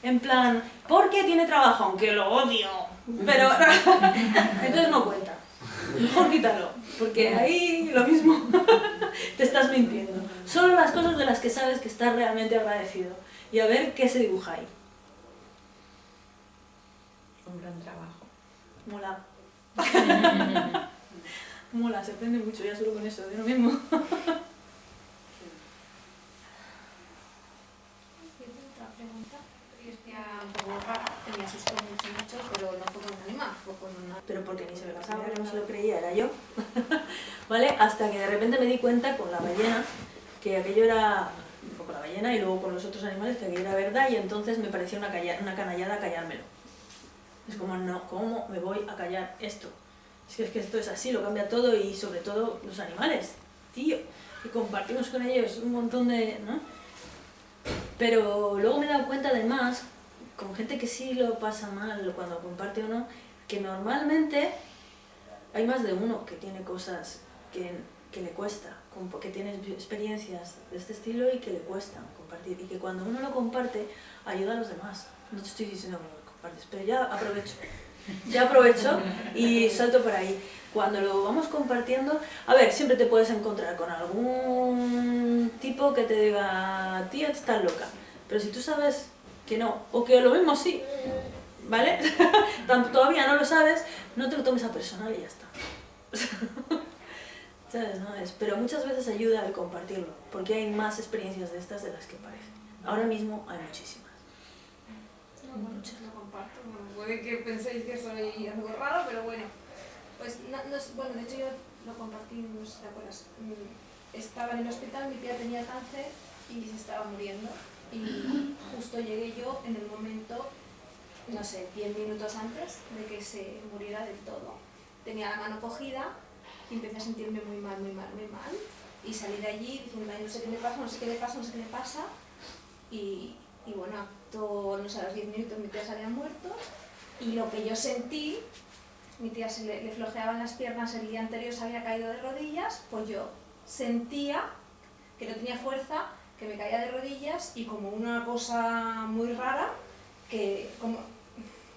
en plan, ¿por qué tiene trabajo? Aunque lo odio. Pero entonces no cuenta. Mejor quítalo, porque ahí lo mismo te estás mintiendo. Solo las cosas de las que sabes que estás realmente agradecido. Y a ver qué se dibuja ahí. Un gran trabajo. Mola. Mola, se aprende mucho ya solo con eso, de uno mismo. Otra pregunta, es que un poco rara, que me asustó mucho, mucho, pero no fue fue con una... pero porque ni se me pasaba, que no se lo creía, era yo. ¿Vale? Hasta que de repente me di cuenta con la ballena que aquello era, con la ballena y luego con los otros animales, que aquello era verdad y entonces me parecía una, calla- una canallada callármelo. Es como, no, ¿cómo me voy a callar esto? Es que, es que esto es así, lo cambia todo y sobre todo los animales, tío. Y compartimos con ellos un montón de... ¿no? Pero luego me he dado cuenta además, con gente que sí lo pasa mal cuando comparte o no, que normalmente hay más de uno que tiene cosas que, que le cuesta, que tiene experiencias de este estilo y que le cuesta compartir. Y que cuando uno lo comparte, ayuda a los demás. No te estoy diciendo que lo compartes, pero ya aprovecho. Ya aprovecho y salto por ahí. Cuando lo vamos compartiendo, a ver, siempre te puedes encontrar con algún tipo que te diga, tía, estás loca. Pero si tú sabes que no, o que lo mismo sí, ¿vale? Tan- Todavía no lo sabes, no te lo tomes a personal y ya está. ¿Sabes? No pero muchas veces ayuda el compartirlo, porque hay más experiencias de estas de las que parece. Ahora mismo hay muchísimas. No, bueno, pues lo comparto, puede que penséis que soy algo raro, pero bueno. Pues, no, bueno, de hecho yo lo compartí, no sé si te acuerdas. Mm, Estaba en el hospital, mi tía tenía cáncer y se estaba muriendo. Y justo llegué yo en el momento, no sé, 10 minutos antes de que se muriera del todo. Tenía la mano cogida y empecé a sentirme muy mal, muy mal, muy mal. Y salí de allí diciendo, "Ay, no sé qué me pasa, no sé qué me pasa, no sé qué me pasa. Y, y bueno, acto, no sé, a los 10 minutos mi tía se había muerto. Y lo que yo sentí, mi tía se le, le flojeaban las piernas, el día anterior se había caído de rodillas, pues yo sentía que no tenía fuerza, que me caía de rodillas y como una cosa muy rara, que como,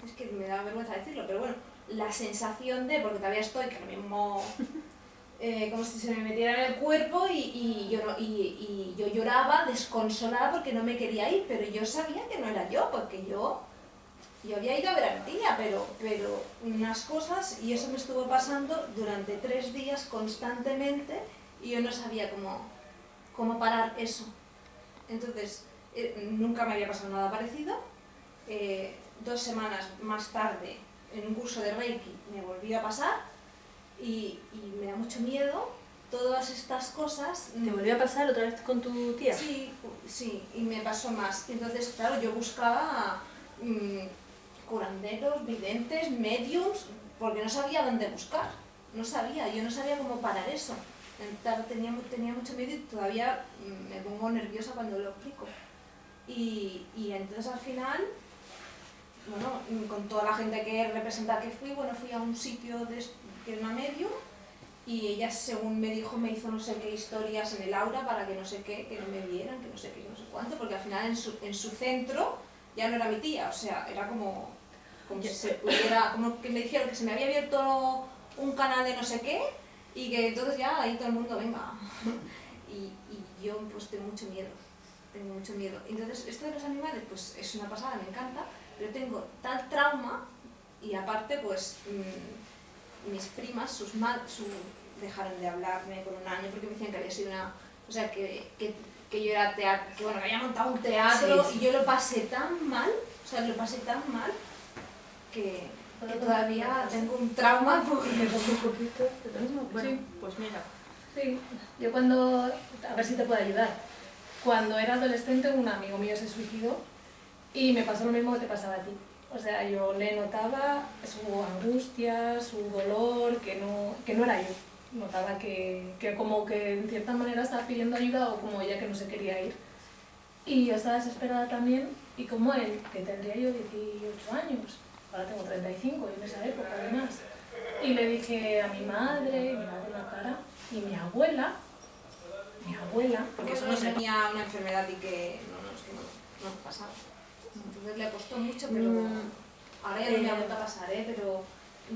es que me da vergüenza decirlo, pero bueno, la sensación de, porque todavía estoy, que ahora mismo eh, como si se me metiera en el cuerpo y, y yo no- y, y yo lloraba desconsolada porque no me quería ir, pero yo sabía que no era yo, porque yo, yo había ido a ver a mi tía, pero, pero unas cosas, y eso me estuvo pasando durante tres días constantemente y yo no sabía cómo, cómo parar eso. Entonces, eh, nunca me había pasado nada parecido. Eh, dos semanas más tarde, en un curso de Reiki, me volvió a pasar y, y me da mucho miedo todas estas cosas. ¿Te volvió a pasar otra vez con tu tía? Sí, sí, y me pasó más. Entonces, claro, yo buscaba mm, curanderos, videntes, mediums, porque no sabía dónde buscar. No sabía, yo no sabía cómo parar eso. Tenía, tenía mucho miedo y todavía mm, me pongo nerviosa cuando lo explico. Y, y entonces al final, bueno, con toda la gente que representa que fui, bueno, fui a un sitio de, es- que era una medium y ella, según me dijo, me hizo no sé qué historias en el aura para que no sé qué, que no me vieran, que no sé qué, no sé cuánto, porque al final en su, en su centro ya no era mi tía, o sea, era como, como si se pudiera, como que me dijeron que se me había abierto un canal de no sé qué y que entonces ya ahí todo el mundo venga. y, y yo pues tengo mucho miedo, tengo mucho miedo. Entonces esto de los animales pues es una pasada, me encanta, pero tengo tal trauma y aparte pues... mm, mis primas, sus ma su, dejaron de hablarme por un año porque me decían que había sido una... O sea, que, que, que yo era teatro, que bueno, que había montado un teatro Sí, sí. y yo lo pasé tan mal, o sea, lo pasé tan mal que, que todavía tengo un trauma por... Bueno, Sí. pues mira. Sí, yo cuando, a ver si te puedo ayudar. Cuando era adolescente un amigo mío se suicidó y me pasó lo mismo que te pasaba a ti. O sea, yo le notaba su angustia, su dolor, que no, que no era yo. Notaba que, que como que en cierta manera estaba pidiendo ayuda o como ella que no se quería ir. Y yo estaba desesperada también y como él, que tendría yo 18 años, ahora tengo 35 y en esa época además. Y le dije a mi madre, me daba la cara, y mi abuela, mi abuela, Porque eso no tenía una enfermedad y que no, no, que no, no nos pasaba. Entonces le costó mucho, pero Mm, ahora ya no me eh, ha vuelto a pasar, ¿eh? Pero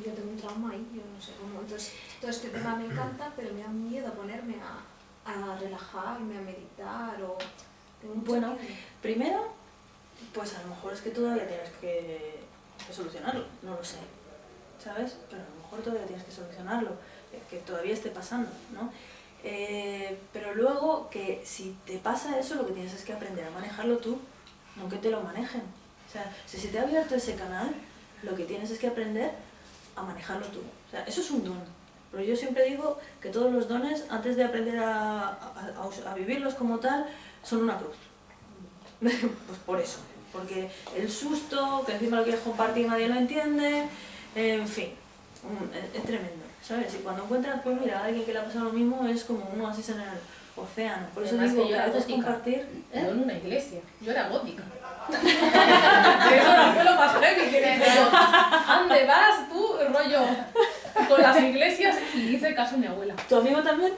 yo tengo un trauma ahí, yo no sé cómo. Entonces todo este tema me encanta, pero me da miedo ponerme a, a relajarme, a meditar o... Bueno, miedo. Primero, pues a lo mejor es que todavía tienes que, que solucionarlo, no lo sé, ¿sabes? Pero a lo mejor todavía tienes que solucionarlo, eh, que todavía esté pasando, ¿no? Eh, pero luego que si te pasa eso, lo que tienes es que aprender a manejarlo tú, no que te lo manejen. O sea, si se te ha abierto ese canal, lo que tienes es que aprender a manejarlo tú. O sea, eso es un don. Pero yo siempre digo que todos los dones, antes de aprender a, a- vivirlos como tal, son una cruz. pues por eso. Porque el susto, que encima lo quieres compartir nadie lo entiende, en fin, es, es tremendo, ¿sabes? Y cuando encuentras, pues mira, a alguien que le ha pasado lo mismo, es como un oasis en el océano. Por eso Además digo que que yo a era veces gótica. compartir... yo en una iglesia, yo era gótica. Eso no fue lo más heavy, que dije yo, ¿dónde vas tú, rollo, con las iglesias? Y hice caso a mi abuela. ¿Tu amigo también?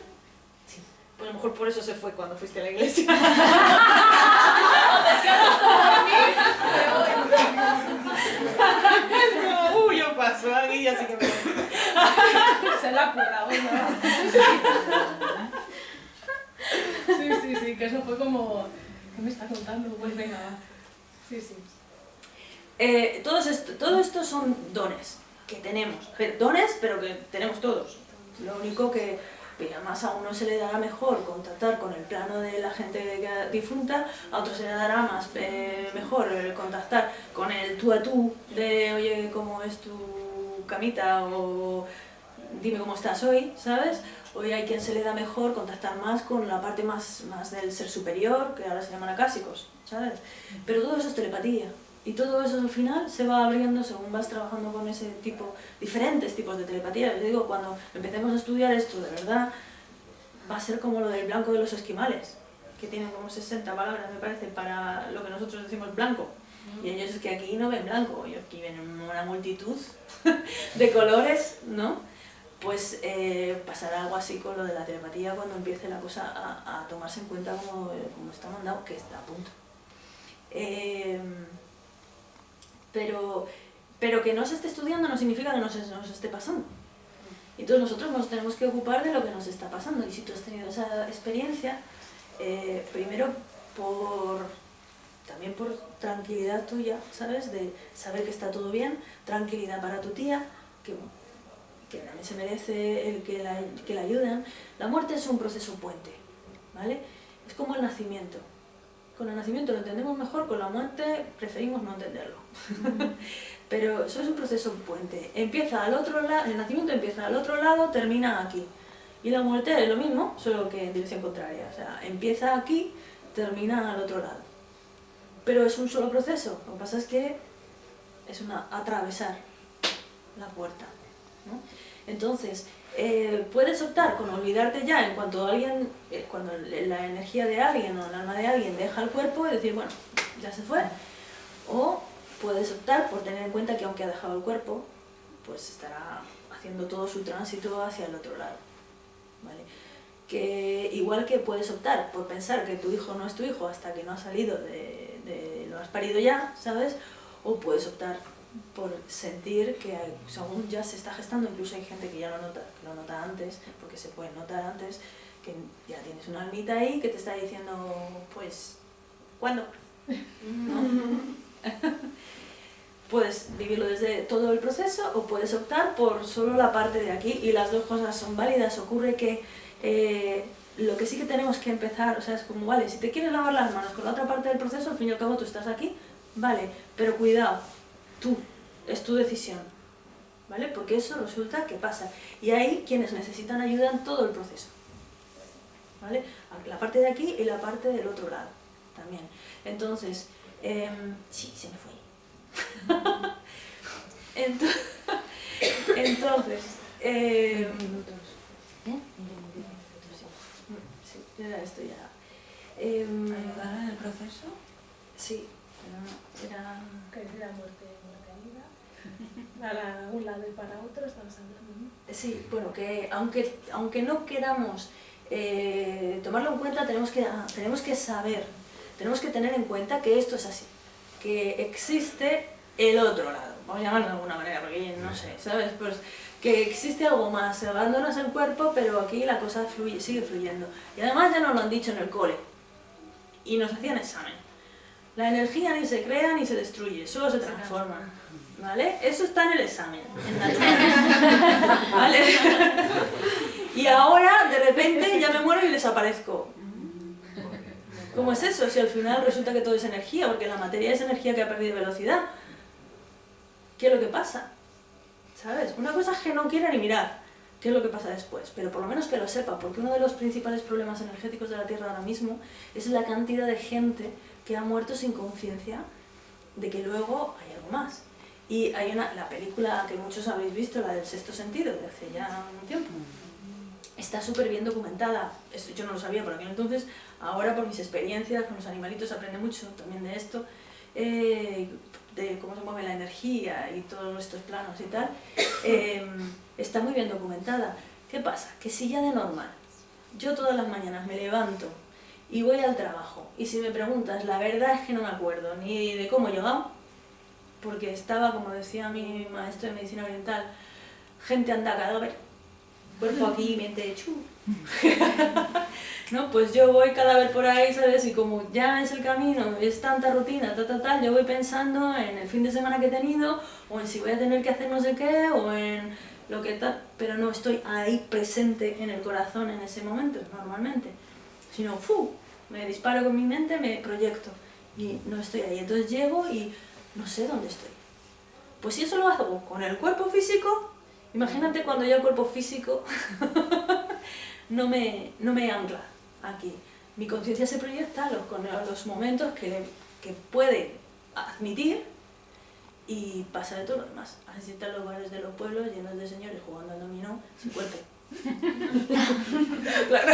Sí. Pues a lo mejor por eso se fue cuando fuiste a la iglesia. no, uy, yo paso aquí, así que me Se la puta, bueno. Sí, sí, sí, que eso fue como... ¿Qué me está contando? Pues venga. Sí, sí. Eh, todos todo esto son dones que tenemos. Dones, pero que tenemos todos. Lo único que, además a uno se le dará mejor contactar con el plano de la gente difunta, a otro se le dará más eh, mejor el contactar con el tú a tú de, oye, ¿cómo es tu camita? o dime cómo estás hoy, ¿sabes? Hoy hay quien se le da mejor contactar más con la parte más, más del ser superior, que ahora se llaman acásicos, ¿sabes? Pero todo eso es telepatía. Y todo eso al final se va abriendo según vas trabajando con ese tipo, diferentes tipos de telepatía. Les digo, cuando empecemos a estudiar esto de verdad, va a ser como lo del blanco de los esquimales, que tienen como 60 palabras, me parece, para lo que nosotros decimos blanco. Y ellos es que aquí no ven blanco, ellos aquí ven una multitud de colores, ¿no? Pues eh, pasará algo así con lo de la telepatía cuando empiece la cosa a, tomarse en cuenta como, como está mandado, que está a punto. Eh, pero, pero que no se esté estudiando no significa que no se nos esté pasando. Entonces nosotros nos tenemos que ocupar de lo que nos está pasando. Y si tú has tenido esa experiencia, eh, primero por también por tranquilidad tuya, ¿sabes? De saber que está todo bien, tranquilidad para tu tía, que, que también se merece el que la, que la ayuden. La muerte es un proceso puente, ¿vale? Es como el nacimiento. Con el nacimiento lo entendemos mejor, con la muerte preferimos no entenderlo. Pero eso es un proceso puente. Empieza al otro lado, el nacimiento empieza al otro lado, termina aquí. Y la muerte es lo mismo, solo que en dirección contraria. O sea, empieza aquí, termina al otro lado. Pero es un solo proceso. Lo que pasa es que es una atravesar la puerta. Entonces, eh, puedes optar con olvidarte ya en cuanto alguien, eh, cuando la energía de alguien o el alma de alguien deja el cuerpo y decir, bueno, ya se fue. O puedes optar por tener en cuenta que aunque ha dejado el cuerpo, pues estará haciendo todo su tránsito hacia el otro lado. ¿vale? Que igual que puedes optar por pensar que tu hijo no es tu hijo hasta que no ha salido de, de lo has parido ya, ¿sabes? O puedes optar por sentir que según ya se está gestando, incluso hay gente que ya lo nota, que lo nota antes, porque se puede notar antes, que ya tienes una almita ahí que te está diciendo, pues, ¿cuándo? ¿No? puedes vivirlo desde todo el proceso o puedes optar por solo la parte de aquí y las dos cosas son válidas. Ocurre que eh, lo que sí que tenemos que empezar, o sea, es como, vale, si te quieres lavar las manos con la otra parte del proceso, al fin y al cabo tú estás aquí, vale, pero cuidado, tú, es tu decisión, ¿vale? Porque eso resulta que pasa. Y hay quienes necesitan ayuda en todo el proceso, ¿vale? La parte de aquí y la parte del otro lado, también. Entonces, em, sí, se me fue. Entonces, entonces em, ¿eh? Sí, era esto ya. Em, ¿Ayudar en el proceso? sí, pero no, era... Muerte, muerte vida. Para un lado y para otro estamos hablando. ¿no? Sí, bueno, que aunque, aunque no queramos eh, tomarlo en cuenta, tenemos que, ah, tenemos que saber, tenemos que tener en cuenta que esto es así, que existe el otro lado, vamos a llamarlo de alguna manera, porque no sé, ¿sabes? Pues que existe algo más, abandonas el cuerpo, pero aquí la cosa fluye, sigue fluyendo. Y además ya nos lo han dicho en el cole, y nos hacían examen. La energía ni se crea ni se destruye, solo se transforma. ¿Vale? Eso está en el examen, en naturales. ¿Vale? Y ahora, de repente, ya me muero y desaparezco. ¿Cómo es eso? Si al final resulta que todo es energía, porque la materia es energía que ha perdido velocidad. ¿Qué es lo que pasa? ¿Sabes? Una cosa que no quiera ni mirar qué es lo que pasa después, pero por lo menos que lo sepa, porque uno de los principales problemas energéticos de la Tierra ahora mismo es la cantidad de gente que ha muerto sin conciencia de que luego hay algo más. Y hay una, la película que muchos habéis visto, la del sexto sentido, de hace ya un tiempo, está súper bien documentada. Esto yo no lo sabía por aquel entonces, ahora por mis experiencias con los animalitos aprende mucho también de esto, eh, de cómo se mueve la energía y todos estos planos y tal. Eh, está muy bien documentada. ¿Qué pasa? Que si ya de normal, yo todas las mañanas me levanto y voy al trabajo, y si me preguntas, la verdad es que no me acuerdo ni de cómo he llegado, porque estaba, como decía mi maestro de medicina oriental, gente anda cadáver, cuerpo aquí, mente chu. ¿No? Pues yo voy cadáver por ahí, ¿sabes? Y como ya es el camino, es tanta rutina, tal, tal, tal, yo voy pensando en el fin de semana que he tenido, o en si voy a tener que hacer no sé qué, o en lo que tal, pero no estoy ahí presente en el corazón en ese momento, normalmente. Sino, ¡fu! Me disparo con mi mente, me proyecto, y no estoy ahí. Entonces llego y no sé dónde estoy. Pues si eso lo hago con el cuerpo físico, imagínate cuando ya el cuerpo físico no, me, no me ancla aquí. Mi conciencia se proyecta a los, con los momentos que, que puede admitir y pasa de todo lo demás. Así están los bares de los pueblos llenos de señores jugando al dominó sin cuerpo. Claro,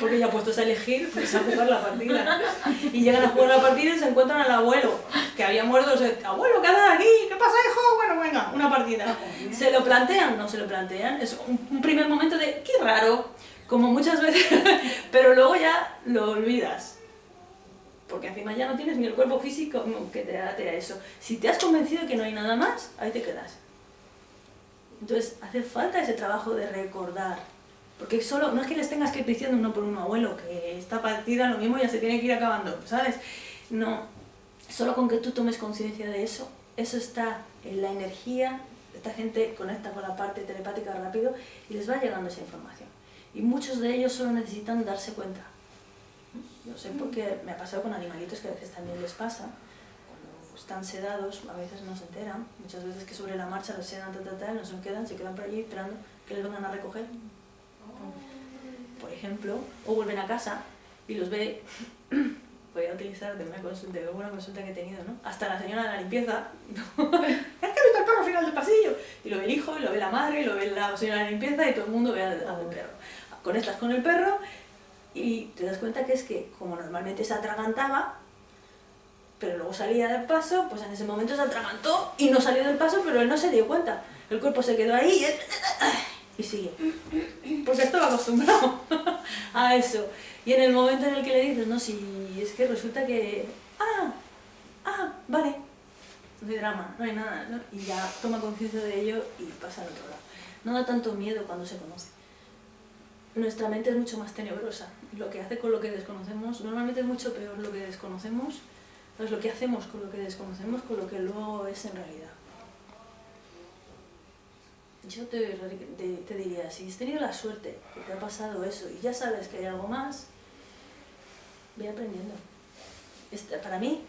porque ya puestos a elegir, pues a jugar la partida. Y llegan a jugar la partida y se encuentran al abuelo, que había muerto, o sea, abuelo, ¿qué haces aquí? ¿Qué pasa, hijo? Bueno, venga, una partida. ¿Se lo plantean? No se lo plantean. Es un, primer momento de, qué raro, como muchas veces, pero luego ya lo olvidas. Porque encima ya no tienes ni el cuerpo físico que te date a eso. Si te has convencido que no hay nada más, ahí te quedas. Entonces, hace falta ese trabajo de recordar. Porque solo, no es que les tengas que ir diciendo uno por uno, abuelo, que esta partida lo mismo ya se tiene que ir acabando, ¿sabes? No, solo con que tú tomes conciencia de eso, eso está en la energía, esta gente conecta con la parte telepática rápido y les va llegando esa información. Y muchos de ellos solo necesitan darse cuenta. Yo sé porque me ha pasado con animalitos que a veces también les pasa, están sedados, a veces no se enteran, muchas veces que sobre la marcha los sedan, tal, tal, tal, no se quedan, se quedan por allí esperando que les vengan a recoger, por ejemplo, o vuelven a casa y los ve, voy a utilizar de una consulta, de una consulta que he tenido, ¿no? Hasta la señora de la limpieza, es que he visto el perro al final del pasillo, y lo ve el hijo, y lo ve la madre, y lo ve la señora de la limpieza, y todo el mundo ve al, al perro. Conectas con el perro y te das cuenta que es que, como normalmente se atragantaba, pero luego salía del paso, pues en ese momento se atragantó y no salió del paso, pero él no se dio cuenta. El cuerpo se quedó ahí y, él, y sigue. Porque estaba acostumbrado a eso. Y en el momento en el que le dices, no, si es que resulta que... Ah, ah, vale. No hay drama, no hay nada. ¿no? Y ya toma conciencia de ello y pasa al otro lado. No da tanto miedo cuando se conoce. Nuestra mente es mucho más tenebrosa. Lo que hace con lo que desconocemos, normalmente es mucho peor lo que desconocemos Es lo que hacemos con lo que desconocemos, con lo que luego es en realidad. Yo te, te, te diría, si has tenido la suerte que te ha pasado eso y ya sabes que hay algo más, ve aprendiendo. Esta- para mí,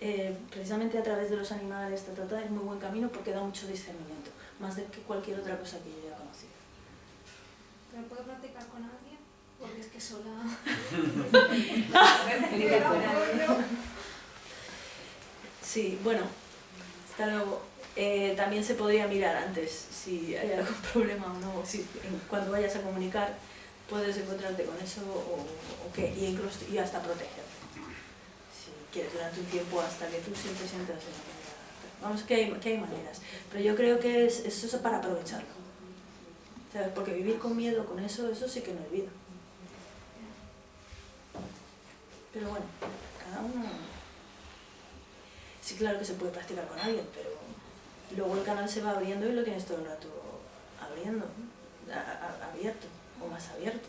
eh, precisamente a través de los animales, ta, ta, ta, es muy buen camino porque da mucho discernimiento, más de que cualquier otra cosa que yo haya conocido. ¿Pero puedo practicar con alguien? Porque es que sola... Sí, bueno, hasta luego. Eh, también se podría mirar antes si hay algún problema o no, si en- cuando vayas a comunicar puedes encontrarte con eso o, o qué, y, incluso, y hasta protegerte. Si quieres durante un tiempo hasta que tú siempre sientas en la Vamos, que hay, que hay maneras, pero yo creo que es, es eso para aprovecharlo. ¿Sabes? Porque vivir con miedo, con eso, eso sí que no es vida. Pero bueno, cada uno... Sí, claro que se puede practicar con alguien, pero luego el canal se va abriendo y lo tienes todo el rato abriendo, abierto o más abierto.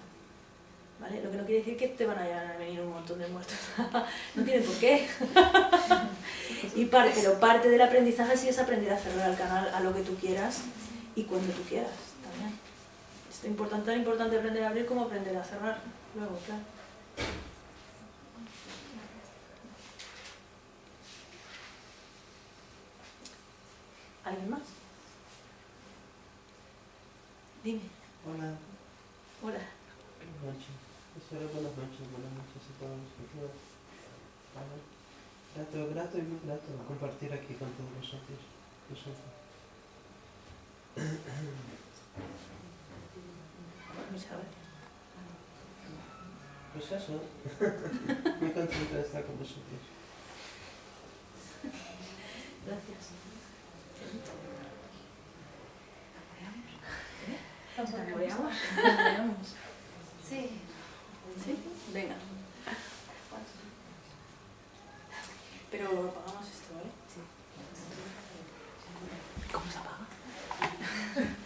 ¿Vale? Lo que no quiere decir que te van a venir un montón de muertos. no tiene por qué. y parte, pero parte del aprendizaje sí es aprender a cerrar el canal a lo que tú quieras y cuando tú quieras también. Es importante, tan importante aprender a abrir como aprender a cerrar. Luego, claro. ¿Alguien más? Dime. Hola, Hola. buenas noches. Solo buenas noches, buenas noches a todos. Hola. Grato, grato y muy grato compartir aquí con todos vosotros. vosotros. Muchas gracias. Pues eso, muy contento de estar con vosotros. Gracias. ¿Saboreamos? Sí. ¿Sí? Venga. Pero apagamos esto, ¿vale? Sí. ¿Cómo se apaga?